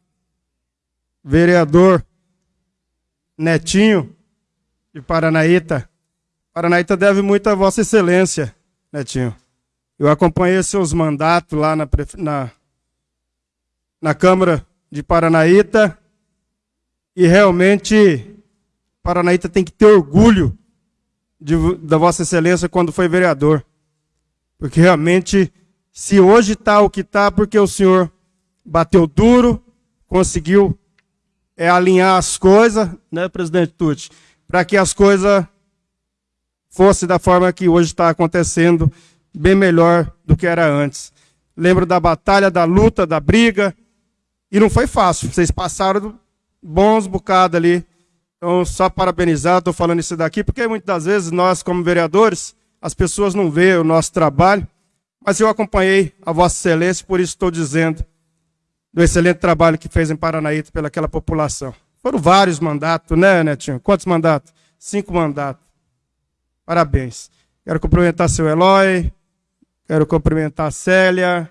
vereador Netinho de Paranaíta. Paranaíta deve muito a Vossa Excelência, Netinho. Eu acompanhei seus mandatos lá na, na na Câmara de Paranaíta e realmente Paranaíta tem que ter orgulho de, da Vossa Excelência quando foi vereador. Porque realmente, se hoje está o que está, porque o senhor bateu duro, conseguiu é, alinhar as coisas, né, presidente Tucci, para que as coisas fossem da forma que hoje está acontecendo, bem melhor do que era antes. Lembro da batalha, da luta, da briga, e não foi fácil. Vocês passaram bons bocados ali. Então, só parabenizar, estou falando isso daqui, porque muitas vezes nós, como vereadores, as pessoas não veem o nosso trabalho. Mas eu acompanhei a Vossa Excelência, por isso estou dizendo do excelente trabalho que fez em Paranaíta pelaquela população. Foram vários mandatos, né, Netinho? Quantos mandatos? Cinco mandatos. Parabéns. Quero cumprimentar seu Eloy, quero cumprimentar a Célia.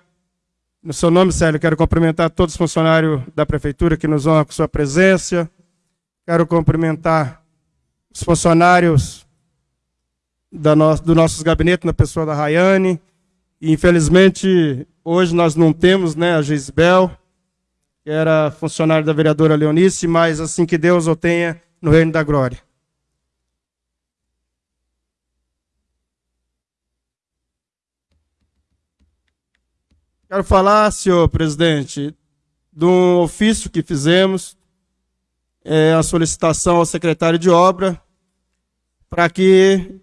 No seu nome, Célia, quero cumprimentar todos os funcionários da prefeitura que nos honram com sua presença. Quero cumprimentar os funcionários da no, do nossos gabinetes, na pessoa da Rayane. E, infelizmente, hoje nós não temos né, a Gisbel, que era funcionária da vereadora Leonice, mas assim que Deus o tenha no reino da glória. Quero falar, senhor presidente, de um ofício que fizemos, é, a solicitação ao secretário de obra, para que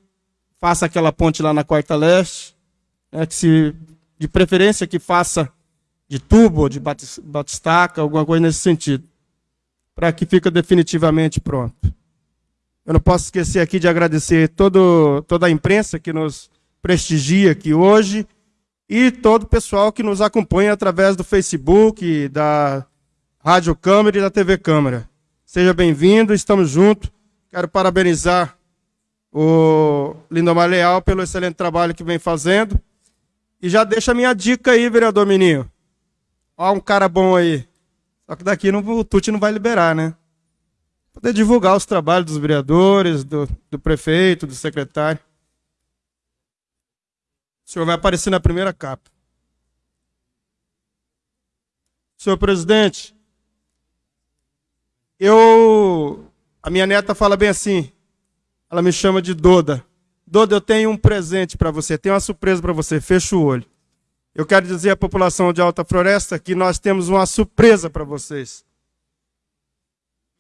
faça aquela ponte lá na Quarta Leste, né, que se, de preferência que faça de tubo, de batistaca, alguma coisa nesse sentido, para que fique definitivamente pronto. Eu não posso esquecer aqui de agradecer todo, toda a imprensa que nos prestigia aqui hoje e todo o pessoal que nos acompanha através do Facebook, da Rádio Câmara e da TV Câmara. Seja bem-vindo, estamos juntos. Quero parabenizar o Lindomar Leal pelo excelente trabalho que vem fazendo. E já deixa a minha dica aí, vereador Menino. Ó, um cara bom aí. Só que daqui não, o Tuti não vai liberar, né? Poder divulgar os trabalhos dos vereadores, do, do prefeito, do secretário. O senhor vai aparecer na primeira capa. Senhor presidente, eu. A minha neta fala bem assim. Ela me chama de Doda. Doda, eu tenho um presente para você, tenho uma surpresa para você. Fecha o olho. Eu quero dizer à população de Alta Floresta que nós temos uma surpresa para vocês.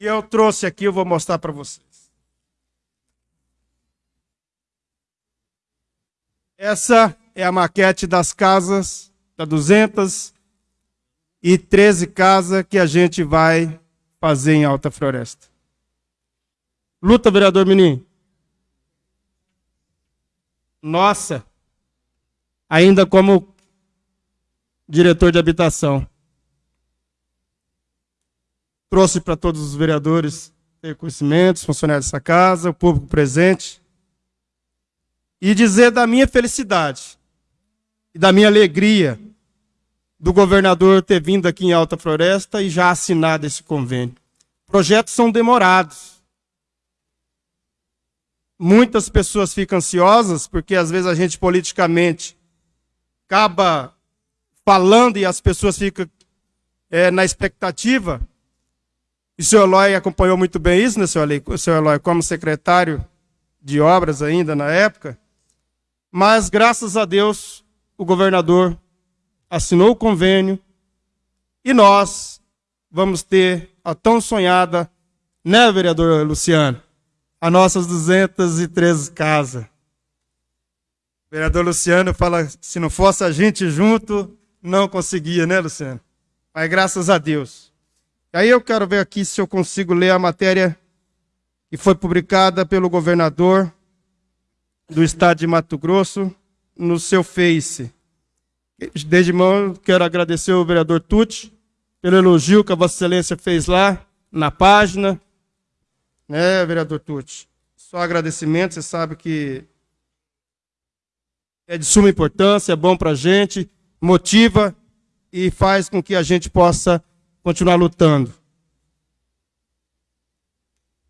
E eu trouxe aqui, eu vou mostrar para vocês. Essa é a maquete das casas, da 213 casas que a gente vai fazer em Alta Floresta. Luta, vereador Menin. Nossa, ainda como diretor de habitação, trouxe para todos os vereadores ter conhecimentos, funcionários dessa casa, o público presente, e dizer da minha felicidade e da minha alegria do governador ter vindo aqui em Alta Floresta e já assinado esse convênio. Projetos são demorados. Muitas pessoas ficam ansiosas porque às vezes a gente politicamente acaba falando e as pessoas ficam é, na expectativa. E o senhor Eloy acompanhou muito bem isso, né, senhor Eloy, senhor Eloy como secretário de obras ainda na época. Mas, graças a Deus, o governador assinou o convênio e nós vamos ter a tão sonhada, né, vereador Luciano? as nossas 213 casas. O vereador Luciano fala, se não fosse a gente junto, não conseguia, né, Luciano? Mas graças a Deus. E aí eu quero ver aqui se eu consigo ler a matéria que foi publicada pelo governador do estado de Mato Grosso no seu Face. Desde mão, quero agradecer ao vereador Tucci pelo elogio que a Vossa Excelência fez lá na página. Né, vereador Tucci? Só agradecimento, você sabe que é de suma importância, é bom para a gente, motiva e faz com que a gente possa continuar lutando.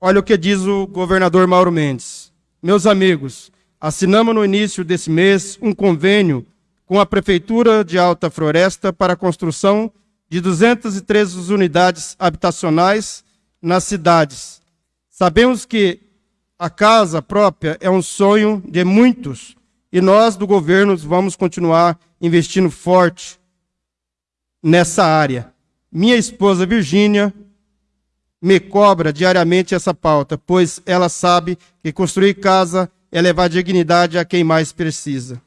Olha o que diz o governador Mauro Mendes. Meus amigos, assinamos no início desse mês um convênio com a Prefeitura de Alta Floresta para a construção de 213 unidades habitacionais nas cidades Sabemos que a casa própria é um sonho de muitos e nós do governo vamos continuar investindo forte nessa área. Minha esposa Virgínia me cobra diariamente essa pauta, pois ela sabe que construir casa é levar dignidade a quem mais precisa.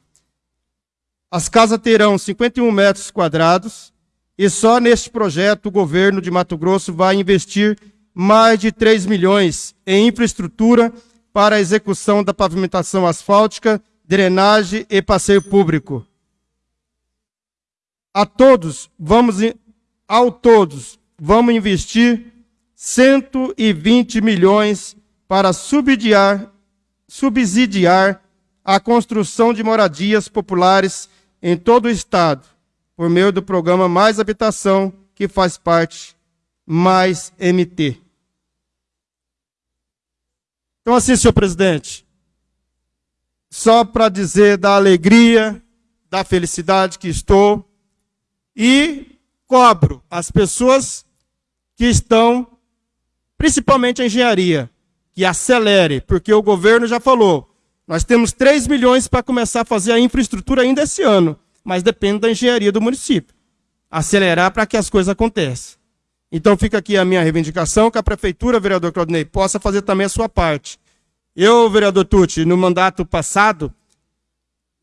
As casas terão 51 metros quadrados e só neste projeto o governo de Mato Grosso vai investir mais de 3 milhões em infraestrutura para a execução da pavimentação asfáltica, drenagem e passeio público. A todos vamos ao todos, vamos investir 120 milhões para subsidiar, subsidiar a construção de moradias populares em todo o estado, por meio do programa Mais Habitação, que faz parte Mais MT. Então, assim, senhor presidente, só para dizer da alegria, da felicidade que estou e cobro as pessoas que estão, principalmente a engenharia, que acelere, porque o governo já falou, nós temos 3 milhões para começar a fazer a infraestrutura ainda esse ano, mas depende da engenharia do município. Acelerar para que as coisas aconteçam. Então fica aqui a minha reivindicação, que a prefeitura, vereador Claudinei, possa fazer também a sua parte. Eu, vereador Tucci, no mandato passado,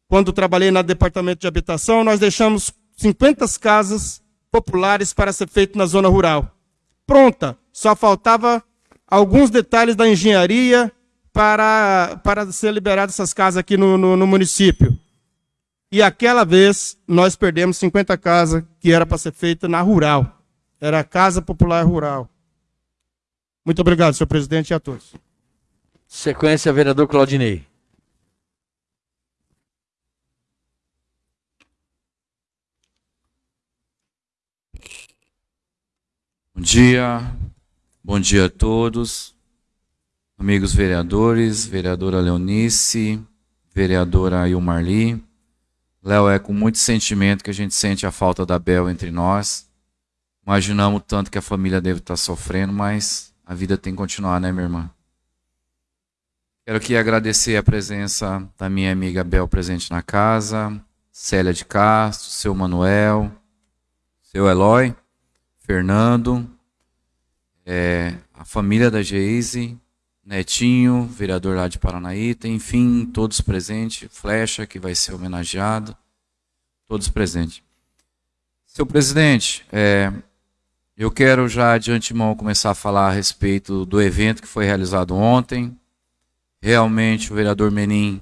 quando trabalhei no departamento de habitação, nós deixamos 50 casas populares para ser feito na zona rural. Pronta, só faltava alguns detalhes da engenharia para, para ser liberadas essas casas aqui no, no, no município. E aquela vez nós perdemos 50 casas que era para ser feita na rural. Era a Casa Popular Rural. Muito obrigado, senhor presidente, e a todos. Sequência, vereador Claudinei. Bom dia, bom dia a todos, amigos vereadores, vereadora Leonice, vereadora Ilmarli. Léo, é com muito sentimento que a gente sente a falta da Bel entre nós. Imaginamos tanto que a família deve estar sofrendo, mas a vida tem que continuar, né, minha irmã? Quero aqui agradecer a presença da minha amiga Bel presente na casa, Célia de Castro, seu Manuel, seu Eloy, Fernando, é, a família da Geise, Netinho, vereador lá de Paranaíta, enfim, todos presentes, Flecha, que vai ser homenageado, todos presentes. Seu presidente, é, eu quero já de antemão começar a falar a respeito do evento que foi realizado ontem. Realmente o vereador Menin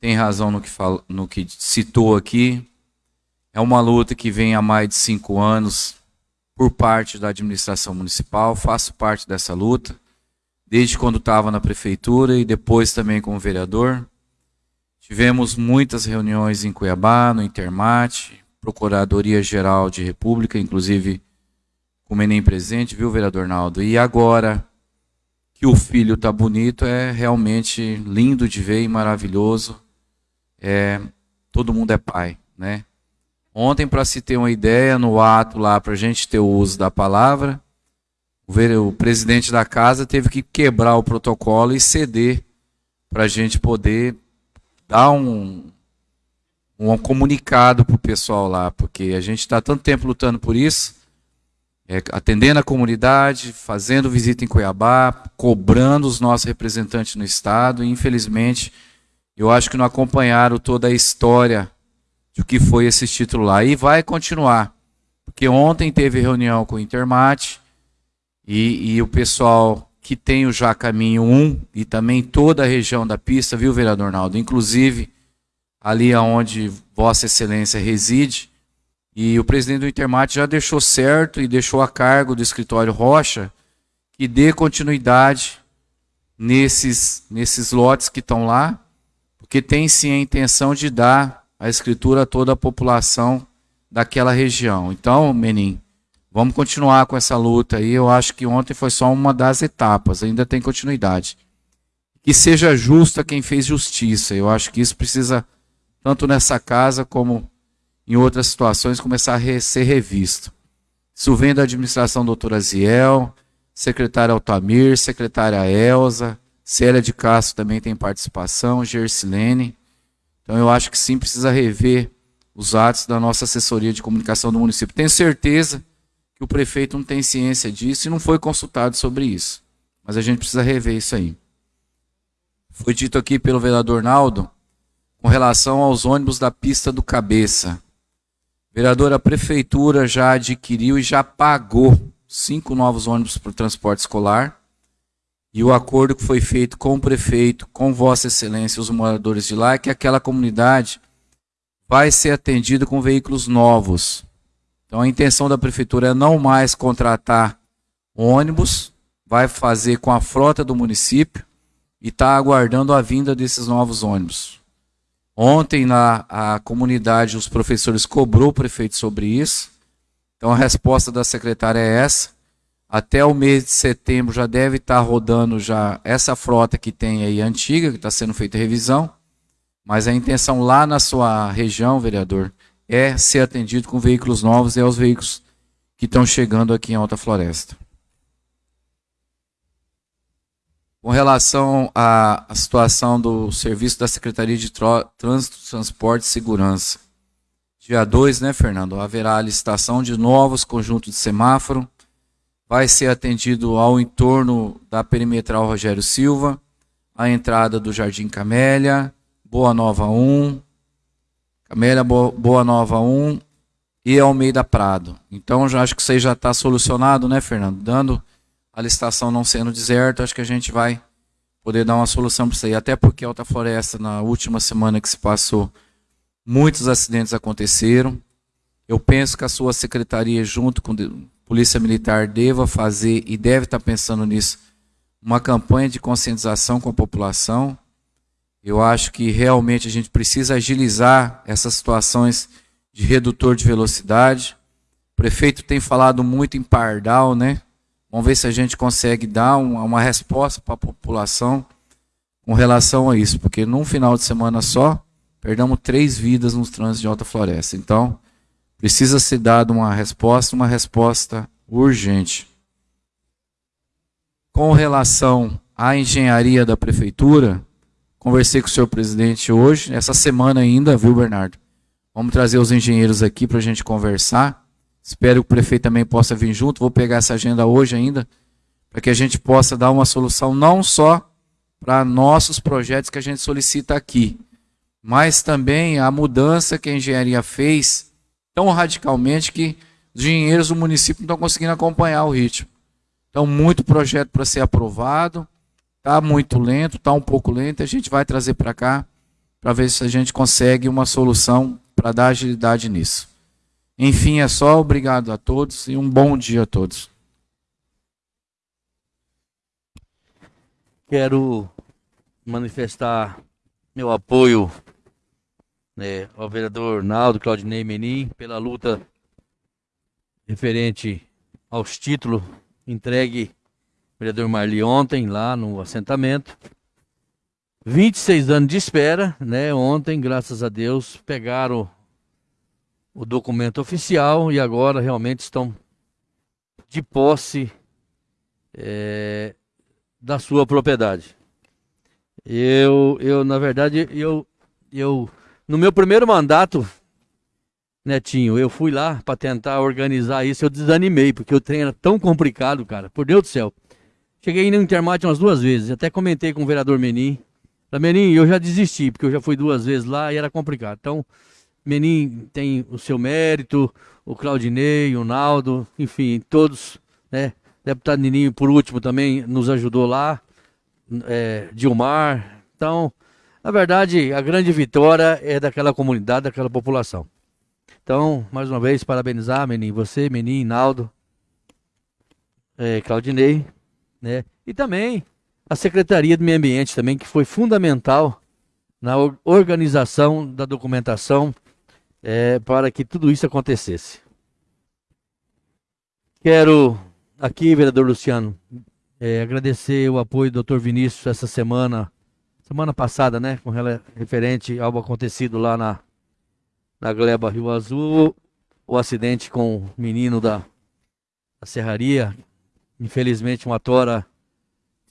tem razão no que, fala, no que citou aqui. É uma luta que vem há mais de cinco anos por parte da administração municipal, faço parte dessa luta, desde quando estava na prefeitura e depois também como vereador. Tivemos muitas reuniões em Cuiabá, no Intermate, Procuradoria Geral de República, inclusive com o Menem presente, viu, vereador Naldo? E agora que o filho está bonito, é realmente lindo de ver e maravilhoso. É, todo mundo é pai, né? Ontem, para se ter uma ideia, no ato lá, para a gente ter o uso da palavra, o, presidente da casa teve que quebrar o protocolo e ceder para a gente poder dar um, um comunicado para o pessoal lá, porque a gente está tanto tempo lutando por isso, é, atendendo a comunidade, fazendo visita em Cuiabá, cobrando os nossos representantes no Estado, e infelizmente eu acho que não acompanharam toda a história de que foi esse título lá. E vai continuar. Porque ontem teve reunião com o Intermate e, e o pessoal que tem o Já Caminho 1 e também toda a região da pista, viu, vereador Naldo? Inclusive ali onde Vossa Excelência reside. E o presidente do Intermate já deixou certo e deixou a cargo do escritório Rocha que dê continuidade nesses, nesses lotes que estão lá, porque tem sim a intenção de dar a escritura a toda a população daquela região. Então, Menin, vamos continuar com essa luta aí. Eu acho que ontem foi só uma das etapas, ainda tem continuidade. Que seja justa quem fez justiça. Eu acho que isso precisa, tanto nessa casa como em outras situações, começar a ser revisto. Isso vem da administração doutora Ziel, secretária Altamir, secretária Elza, Célia de Castro também tem participação, Gersilene. Então eu acho que sim precisa rever os atos da nossa assessoria de comunicação do município. Tenho certeza que o prefeito não tem ciência disso e não foi consultado sobre isso. Mas a gente precisa rever isso aí. Foi dito aqui pelo vereador Naldo com relação aos ônibus da pista do cabeça. Vereador, a prefeitura já adquiriu e já pagou cinco novos ônibus para o transporte escolar. E o acordo que foi feito com o prefeito, com Vossa Excelência os moradores de lá, é que aquela comunidade vai ser atendida com veículos novos. Então a intenção da prefeitura é não mais contratar ônibus, vai fazer com a frota do município e está aguardando a vinda desses novos ônibus. Ontem na a comunidade os professores cobrou o prefeito sobre isso. Então a resposta da secretária é essa. Até o mês de setembro já deve estar tá rodando já essa frota que tem aí antiga, que está sendo feita revisão. Mas a intenção lá na sua região, vereador, é ser atendido com veículos novos e aos veículos que estão chegando aqui em Alta Floresta. Com relação à, à situação do serviço da Secretaria de Trânsito, Transporte e Segurança. Dia 2, né, Fernando? Haverá a licitação de novos conjuntos de semáforo. Vai ser atendido ao entorno da perimetral Rogério Silva, a entrada do Jardim Camélia, Boa Nova 1, Camélia Boa Nova 1 e Almeida Prado. Então, já acho que isso já está solucionado, né, Fernando? Dando a licitação não sendo deserta, acho que a gente vai poder dar uma solução para isso aí. Até porque Alta Floresta, na última semana que se passou, muitos acidentes aconteceram. Eu penso que a sua secretaria, junto com Polícia Militar, deva fazer e deve estar pensando nisso, uma campanha de conscientização com a população. Eu acho que realmente a gente precisa agilizar essas situações de redutor de velocidade. O prefeito tem falado muito em pardal, né? Vamos ver se a gente consegue dar uma, uma resposta para a população com relação a isso, porque num final de semana só, perdemos três vidas nos trânsitos de Alta Floresta. Então, precisa ser dada uma resposta, uma resposta urgente. Com relação à engenharia da prefeitura, conversei com o senhor presidente hoje, essa semana ainda, viu, Bernardo? Vamos trazer os engenheiros aqui para a gente conversar. Espero que o prefeito também possa vir junto. Vou pegar essa agenda hoje ainda, para que a gente possa dar uma solução não só para nossos projetos que a gente solicita aqui, mas também a mudança que a engenharia fez tão radicalmente que os engenheiros do município não estão conseguindo acompanhar o ritmo. Então, muito projeto para ser aprovado, está muito lento, está um pouco lento, a gente vai trazer para cá para ver se a gente consegue uma solução para dar agilidade nisso. Enfim, é só obrigado a todos e um bom dia a todos. Quero manifestar meu apoio né, ao vereador Naldo Claudinei Menin pela luta referente aos títulos entregue ao vereador Marli ontem lá no assentamento. 26 anos de espera, né? Ontem, graças a Deus, pegaram o documento oficial e agora realmente estão de posse é, da sua propriedade. Eu, eu na verdade, eu, eu, no meu primeiro mandato, Netinho, eu fui lá para tentar organizar isso, eu desanimei, porque o trem era tão complicado, cara, por Deus do céu. Cheguei no Intermate umas duas vezes, até comentei com o vereador Menin. Menin, eu já desisti, porque eu já fui duas vezes lá e era complicado. Então, Menin tem o seu mérito, o Claudinei, o Naldo, enfim, todos, né? Deputado Nininho, por último, também nos ajudou lá, é, Dilmar. Então, na verdade, a grande vitória é daquela comunidade, daquela população. Então, mais uma vez, parabenizar, Menin, você, Menin, Naldo, é, Claudinei, né? E também a Secretaria do Meio Ambiente também, que foi fundamental na organização da documentação é, para que tudo isso acontecesse. Quero aqui, vereador Luciano, é, agradecer o apoio do Dr. Vinícius essa semana, semana passada, né, com referente ao acontecido lá na, na Gleba Rio Azul, o acidente com o menino da, da serraria. Infelizmente, uma tora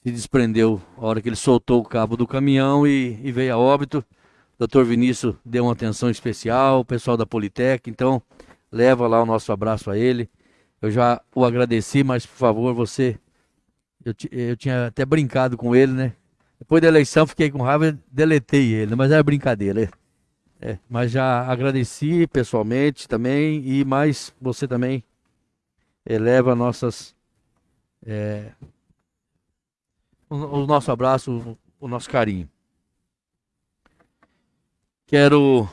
se desprendeu a hora que ele soltou o cabo do caminhão e, e veio a óbito. Doutor Vinícius deu uma atenção especial, o pessoal da Politec, então leva lá o nosso abraço a ele. Eu já o agradeci, mas por favor, você. Eu, eu tinha até brincado com ele, né? Depois da eleição fiquei com raiva deletei ele, mas era brincadeira. É, mas já agradeci pessoalmente também e mais você também eleva nossas é, o, o nosso abraço, o, o nosso carinho. Quero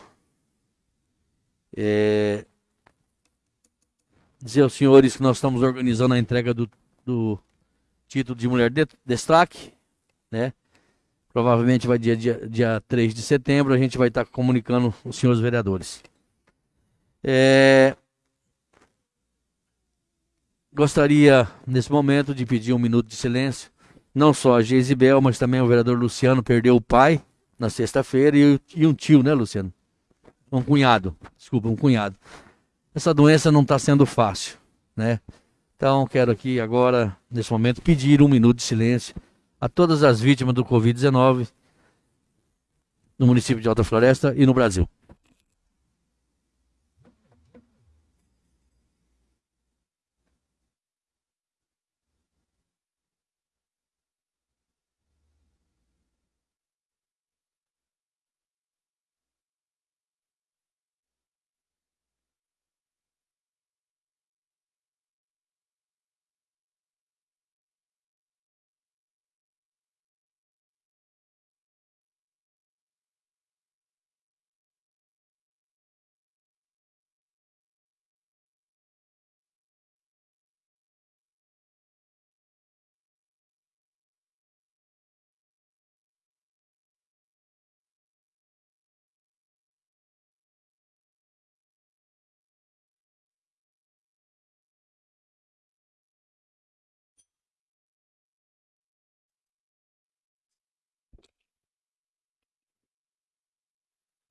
é, dizer aos senhores que nós estamos organizando a entrega do, do título de mulher de destaque, né? Provavelmente vai dia, dia, dia 3 de setembro, a gente vai estar comunicando os senhores vereadores. É... Gostaria, nesse momento, de pedir um minuto de silêncio. Não só a Geisibel, mas também o vereador Luciano perdeu o pai na sexta-feira e, e um tio, né, Luciano? Um cunhado, desculpa, um cunhado. Essa doença não está sendo fácil, né? Então, quero aqui agora, nesse momento, pedir um minuto de silêncio a todas as vítimas do Covid-19 no município de Alta Floresta e no Brasil.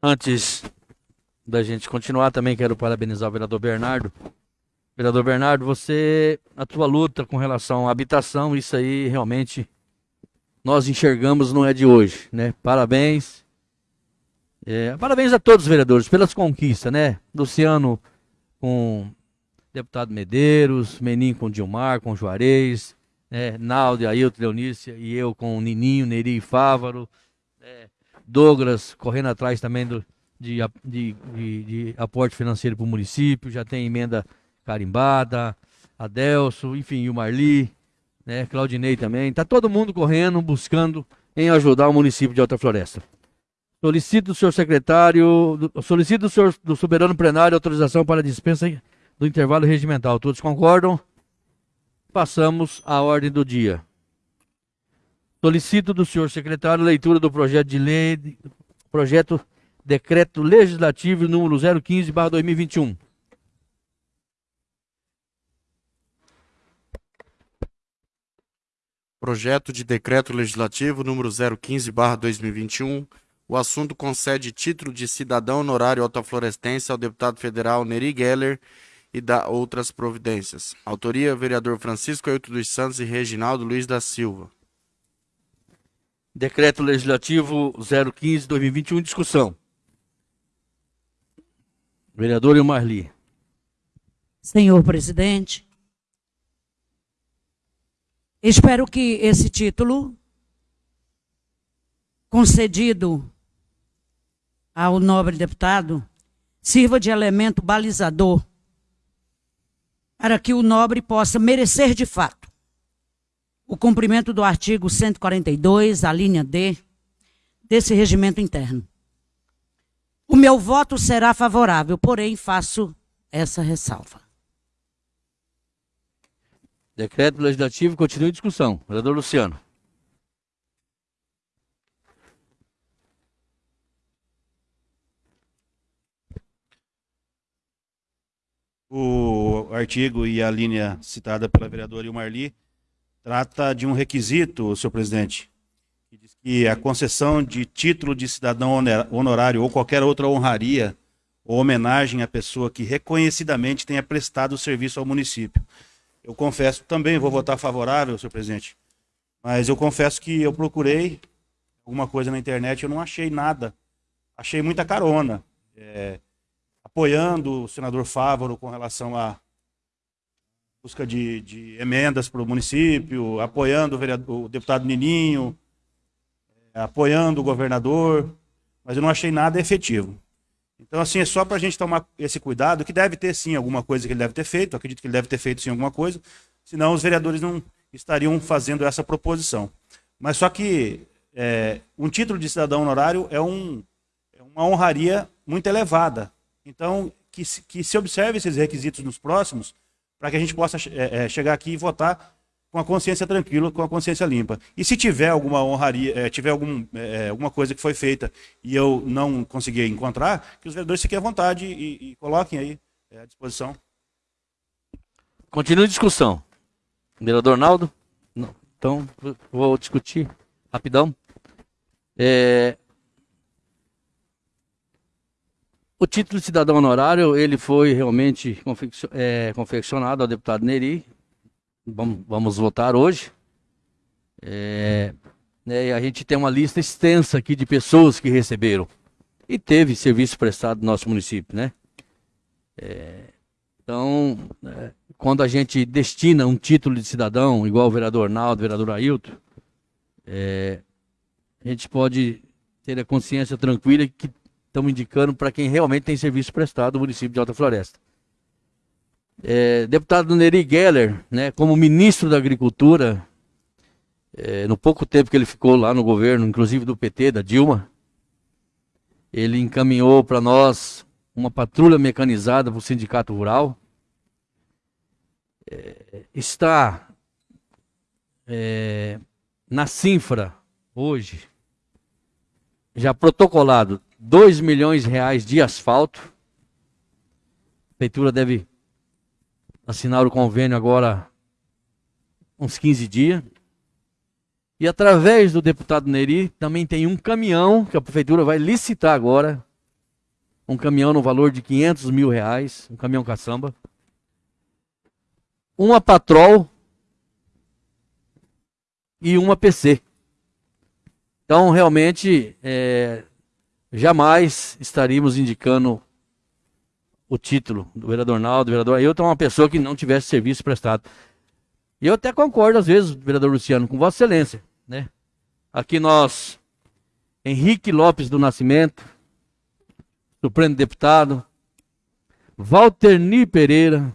Antes da gente continuar, também quero parabenizar o vereador Bernardo. Vereador Bernardo, você, a tua luta com relação à habitação, isso aí realmente nós enxergamos não é de hoje, né? Parabéns. É, parabéns a todos os vereadores pelas conquistas, né? Luciano com deputado Medeiros, Menin com Dilmar, com Juarez, né? Naldo, Ailton, Leonícia e eu com Nininho, Neri e Fávaro. É, Douglas correndo atrás também do, de, de, de, de aporte financeiro para o município, já tem emenda carimbada, Adelso, enfim, o Marli, né, Claudinei também. Está todo mundo correndo, buscando em ajudar o município de Alta Floresta. Solicito do senhor secretário, do, solicito do senhor do soberano plenário autorização para dispensa do intervalo regimental. Todos concordam? Passamos à ordem do dia. Solicito do senhor secretário leitura do projeto de lei, projeto decreto legislativo número 015/2021. Projeto de decreto legislativo número 015/2021. O assunto concede título de cidadão honorário altaflorestense ao deputado federal Neri Geller e dá outras providências. Autoria: vereador Francisco Ailton dos Santos e Reginaldo Luiz da Silva. Decreto Legislativo 015-2021, discussão. Vereador Ilmarli. Senhor presidente, espero que esse título, concedido ao nobre deputado, sirva de elemento balizador para que o nobre possa merecer de fato o cumprimento do artigo 142, a linha D, desse regimento interno. O meu voto será favorável, porém faço essa ressalva. Decreto legislativo continua em discussão. Vereador Luciano. O artigo e a linha citada pela vereadora Ilmarli trata de um requisito, senhor presidente, que diz que a concessão de título de cidadão honorário ou qualquer outra honraria ou homenagem à pessoa que reconhecidamente tenha prestado serviço ao município. Eu confesso, também vou votar favorável, senhor presidente, mas eu confesso que eu procurei alguma coisa na internet, eu não achei nada. Achei muita carona, é, apoiando o senador Fávaro com relação a busca de, de emendas para o município, apoiando o, vereador, o deputado Nininho, é, apoiando o governador, mas eu não achei nada efetivo. Então, assim, é só para a gente tomar esse cuidado, que deve ter sim alguma coisa que ele deve ter feito, acredito que ele deve ter feito sim alguma coisa, senão os vereadores não estariam fazendo essa proposição. Mas só que é, um título de cidadão honorário é, um, é uma honraria muito elevada. Então, que, que se observe esses requisitos nos próximos, para que a gente possa é, chegar aqui e votar com a consciência tranquila, com a consciência limpa. E se tiver alguma honraria, é, tiver algum, alguma coisa que foi feita e eu não consegui encontrar, que os vereadores fiquem à vontade e, e coloquem aí à disposição. Continua a discussão. Vereador Naldo? Não. Então, vou discutir rapidão. É... O título de cidadão honorário, ele foi realmente é, confeccionado ao deputado Neri. Vamos, vamos votar hoje. É, né, a gente tem uma lista extensa aqui de pessoas que receberam. E teve serviço prestado no nosso município, né? É, então, é, quando a gente destina um título de cidadão, igual o vereador Naldo, o vereador Ailton, é, a gente pode ter a consciência tranquila que estamos indicando para quem realmente tem serviço prestado no município de Alta Floresta. É, deputado Neri Geller, né, como ministro da Agricultura, é, no pouco tempo que ele ficou lá no governo, inclusive do PT, da Dilma, ele encaminhou para nós uma patrulha mecanizada para o Sindicato Rural. É, está é, na Sinfra hoje, já protocolado 2 milhões de reais de asfalto. A prefeitura deve assinar o convênio agora uns 15 dias. E através do deputado Neri também tem um caminhão que a prefeitura vai licitar agora. Um caminhão no valor de 500 mil reais, um caminhão caçamba. Uma patrol e uma PC. Então, realmente, é, jamais estaríamos indicando o título do vereador Naldo, do vereador Ailton, uma pessoa que não tivesse serviço prestado. E eu até concordo, às vezes, vereador Luciano, com Vossa Excelência. Né? Aqui nós, Henrique Lopes do Nascimento, Supremo Deputado, Walterni Pereira,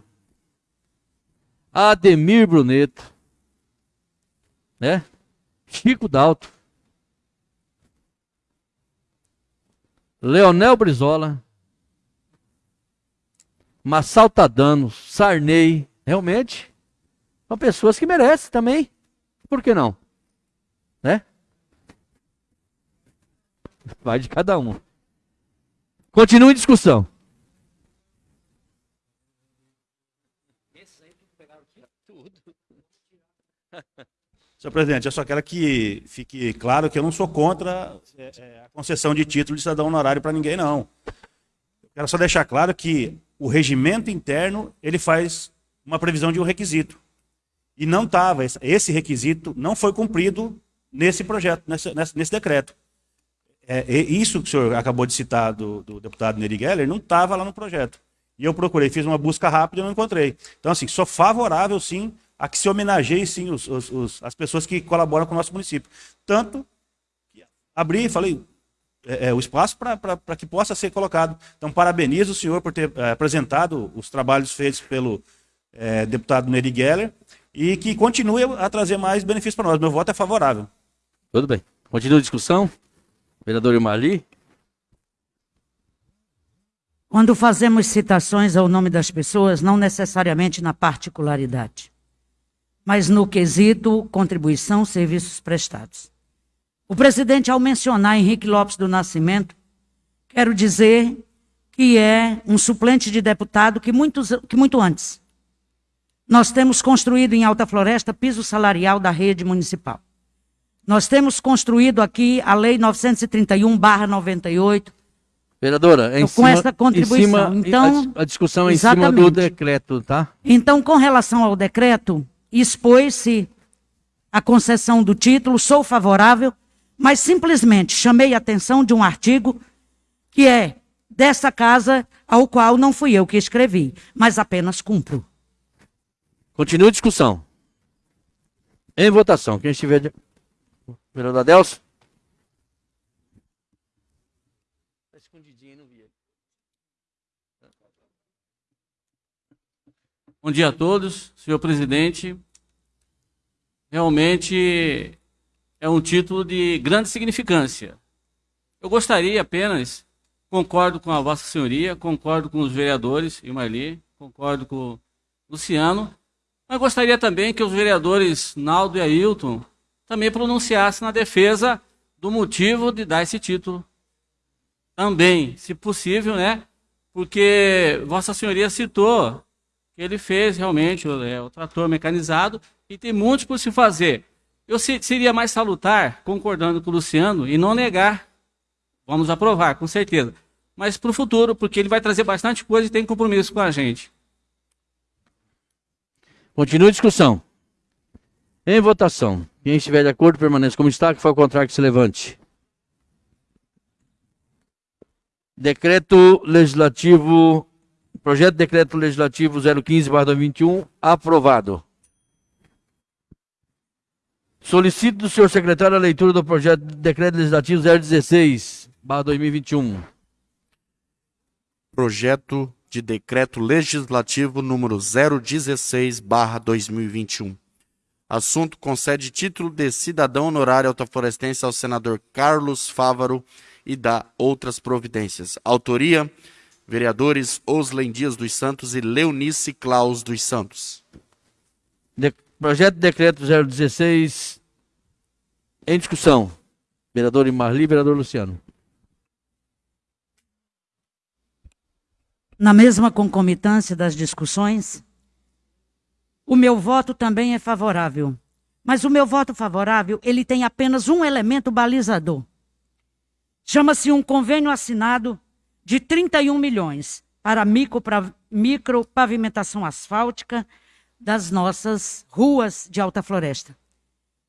Ademir Bruneto, né? Chico Dalto, Leonel Brizola, Massaltadano, Sarney, realmente são pessoas que merecem também. Por que não? Né? Vai de cada um. Continua em discussão. Senhor presidente, eu só quero que fique claro que eu não sou contra é, é, a concessão de título de cidadão honorário para ninguém, não. Eu quero só deixar claro que o regimento interno ele faz uma previsão de um requisito. E não estava, esse requisito não foi cumprido nesse projeto, nesse, nesse decreto. É, isso que o senhor acabou de citar do, do deputado Neri Geller não estava lá no projeto. E eu procurei, fiz uma busca rápida e não encontrei. Então, assim, sou favorável, sim, a que se homenageie sim os, os, os, as pessoas que colaboram com o nosso município. Tanto que abri, falei, é, é, o espaço para que possa ser colocado. Então, parabenizo o senhor por ter é, apresentado os trabalhos feitos pelo é, deputado Neri Geller e que continue a trazer mais benefícios para nós. Meu voto é favorável. Tudo bem. Continua a discussão. Vereador Marli. Quando fazemos citações ao nome das pessoas, não necessariamente na particularidade mas no quesito contribuição, serviços prestados. O presidente, ao mencionar Henrique Lopes do Nascimento, quero dizer que é um suplente de deputado que, muitos, que muito antes nós temos construído em Alta Floresta piso salarial da rede municipal. Nós temos construído aqui a Lei 931-98. Vereadora, em com cima, essa contribuição. Cima, então, a, a discussão é em cima do decreto, tá? Então, com relação ao decreto, expôs-se a concessão do título, sou favorável, mas simplesmente chamei a atenção de um artigo que é dessa casa, ao qual não fui eu que escrevi, mas apenas cumpro. Continua a discussão. Em votação. Quem estiver. Vereador Adelso? Está escondidinho, não vi. Bom dia a todos, senhor presidente. Realmente é um título de grande significância. Eu gostaria apenas, concordo com a Vossa Senhoria, concordo com os vereadores e Marli, concordo com Luciano, mas gostaria também que os vereadores Naldo e Ailton também pronunciassem na defesa do motivo de dar esse título. Também, se possível, né? Porque Vossa Senhoria citou ele fez realmente o, é, o trator mecanizado e tem muitos por se fazer. Eu se, seria mais salutar, concordando com o Luciano, e não negar. Vamos aprovar, com certeza. Mas para o futuro, porque ele vai trazer bastante coisa e tem compromisso com a gente. Continua a discussão. Em votação. Quem estiver de acordo, permaneça como está. Que foi o contrário que se levante. Decreto Legislativo. Projeto de Decreto Legislativo 015-2021. Aprovado. Solicito do senhor secretário a leitura do projeto de Decreto Legislativo 016-2021. Projeto de Decreto Legislativo número 016/2021. Assunto concede título de cidadão honorário altaflorestense ao senador Carlos Fávaro e dá outras providências. Autoria: vereadores Oslen Dias dos Santos e Leonice Claus dos Santos. De projeto de decreto 016 em discussão. Vereador Marli, vereador Luciano. na mesma concomitância das discussões, o meu voto também é favorável. Mas o meu voto favorável, ele tem apenas um elemento balizador. Chama-se um convênio assinado de 31 milhões para micro, pavimentação asfáltica das nossas ruas de alta floresta.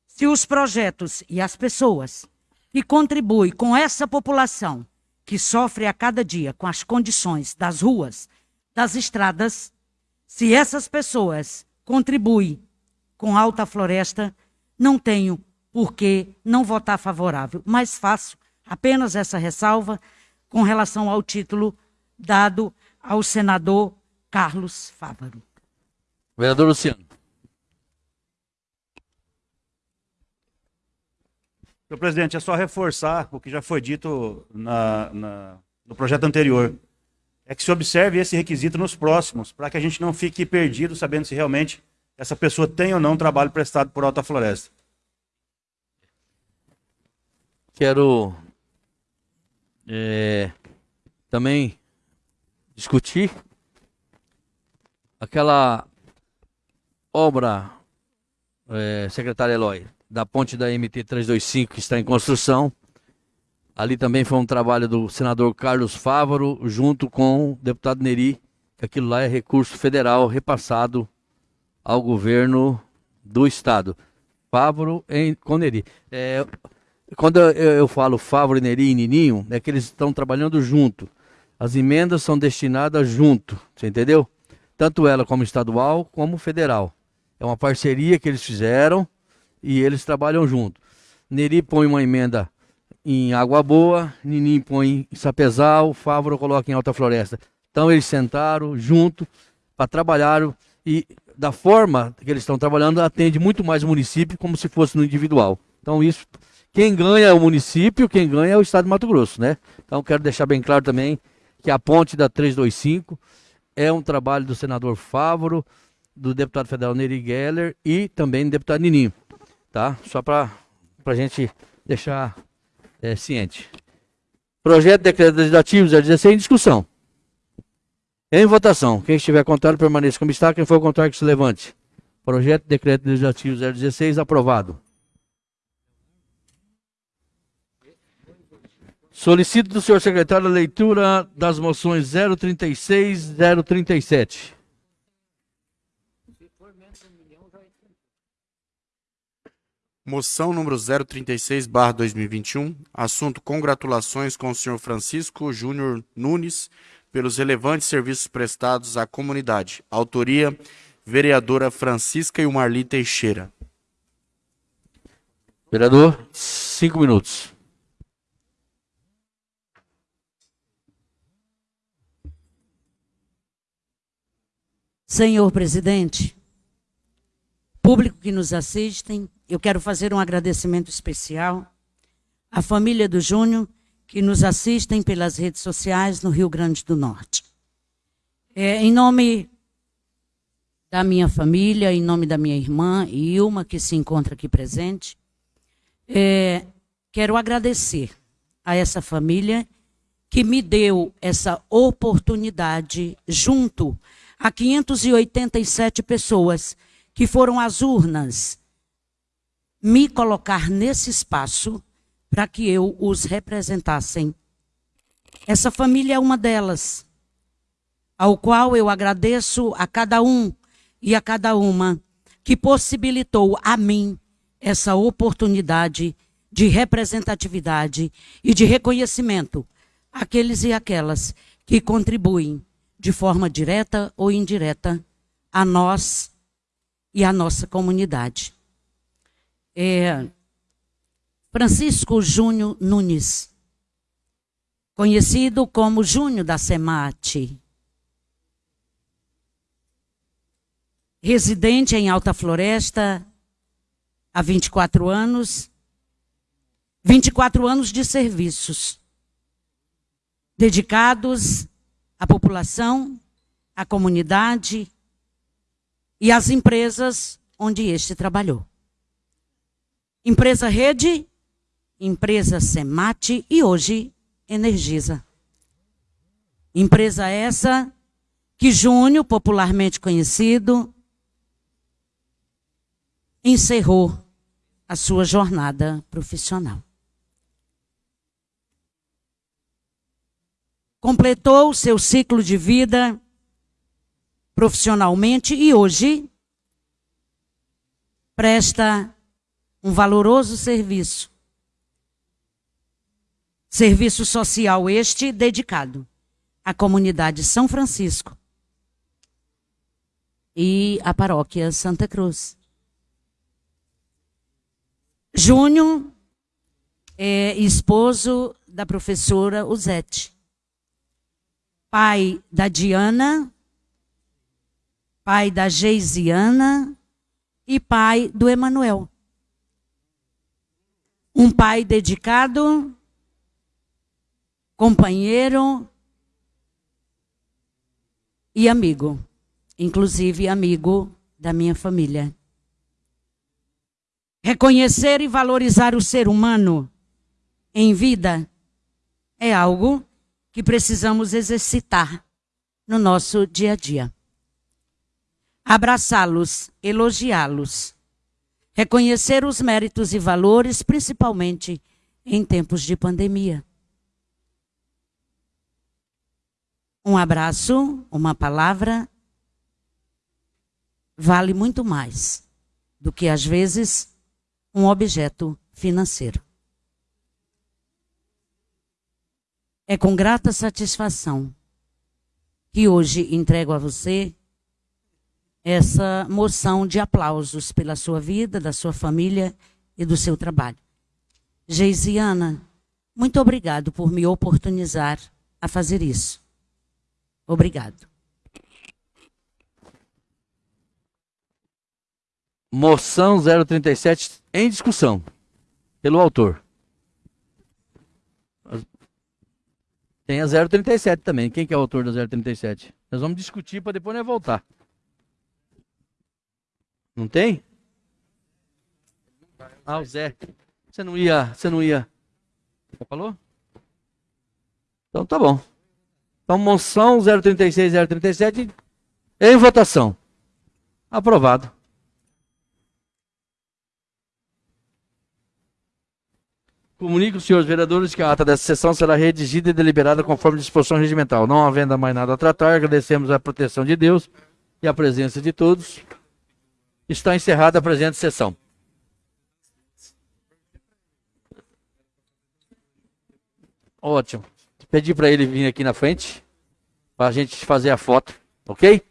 Se os projetos e as pessoas que contribuem com essa população que sofre a cada dia com as condições das ruas, das estradas, se essas pessoas contribuem com Alta Floresta, não tenho por que não votar favorável, mas faço apenas essa ressalva com relação ao título dado ao senador Carlos Fávaro. Vereador Luciano. Senhor presidente, é só reforçar o que já foi dito na, na, no projeto anterior. É que se observe esse requisito nos próximos, para que a gente não fique perdido sabendo se realmente essa pessoa tem ou não trabalho prestado por Alta Floresta. Quero é, também discutir aquela obra, é, secretário Eloy, da ponte da MT 325 que está em construção. Ali também foi um trabalho do senador Carlos Fávaro, junto com o deputado Neri, que aquilo lá é recurso federal repassado ao governo do estado. Fávaro em, com Neri. É, quando eu, eu falo Fávaro, Neri e Nininho, é que eles estão trabalhando junto. As emendas são destinadas junto, você entendeu? Tanto ela como estadual, como federal. É uma parceria que eles fizeram e eles trabalham junto. Neri põe uma emenda em Água Boa, Ninim põe em Sapezal, Fávoro coloca em Alta Floresta. Então eles sentaram junto para trabalhar e da forma que eles estão trabalhando atende muito mais o município como se fosse no individual. Então isso, quem ganha é o município, quem ganha é o estado de Mato Grosso, né? Então quero deixar bem claro também que a ponte da 325 é um trabalho do senador Fávoro, do deputado federal Neri Geller e também do deputado Nininho tá? Só para a gente deixar é, ciente. Projeto de decreto legislativo 016 em discussão. Em votação. Quem estiver contrário permaneça como está. Quem for contrário que se levante. Projeto de decreto legislativo 016 aprovado. Solicito do senhor secretário a leitura das moções 036 e 037. Moção número 036/2021. Assunto: congratulações com o senhor Francisco Júnior Nunes pelos relevantes serviços prestados à comunidade. Autoria: vereadora Francisca e Marli Teixeira. Vereador, cinco minutos. Senhor presidente, público que nos assistem, eu quero fazer um agradecimento especial à família do Júnior, que nos assistem pelas redes sociais no Rio Grande do Norte. É, em nome da minha família, em nome da minha irmã Ilma, que se encontra aqui presente, é, quero agradecer a essa família que me deu essa oportunidade, junto a 587 pessoas que foram às urnas, me colocar nesse espaço para que eu os representassem. Essa família é uma delas, ao qual eu agradeço a cada um e a cada uma que possibilitou a mim essa oportunidade de representatividade e de reconhecimento àqueles e aquelas que contribuem de forma direta ou indireta a nós e a nossa comunidade. É, Francisco Júnior Nunes, conhecido como Júnior da Semate, residente em Alta Floresta há 24 anos, 24 anos de serviços dedicados à população, à comunidade e às empresas onde este trabalhou. Empresa Rede, empresa Semate e hoje Energisa. Empresa essa que Júnior, popularmente conhecido, encerrou a sua jornada profissional. Completou seu ciclo de vida profissionalmente e hoje presta um valoroso serviço. Serviço social este dedicado à comunidade São Francisco e à paróquia Santa Cruz. Júnior é esposo da professora Uzete. Pai da Diana, pai da Geisiana e pai do Emanuel. Um pai dedicado, companheiro e amigo, inclusive amigo da minha família. Reconhecer e valorizar o ser humano em vida é algo que precisamos exercitar no nosso dia a dia. Abraçá-los, elogiá-los, reconhecer os méritos e valores, principalmente em tempos de pandemia. Um abraço, uma palavra, vale muito mais do que, às vezes, um objeto financeiro. É com grata satisfação que hoje entrego a você essa moção de aplausos pela sua vida, da sua família e do seu trabalho. Geisiana, muito obrigado por me oportunizar a fazer isso. Obrigado. Moção 037 em discussão pelo autor. Tem a 037 também. Quem que é o autor da 037? Nós vamos discutir para depois nós voltar. Não tem? Ah, o Zé. Você não ia. Você não ia. Você falou? Então tá bom. Então, moção 036 037 em votação. Aprovado. Comunico, senhores vereadores, que a ata dessa sessão será redigida e deliberada conforme disposição regimental. Não havendo mais nada a tratar, agradecemos a proteção de Deus e a presença de todos. Está encerrada a presente sessão. Ótimo. Pedi para ele vir aqui na frente para a gente fazer a foto, ok?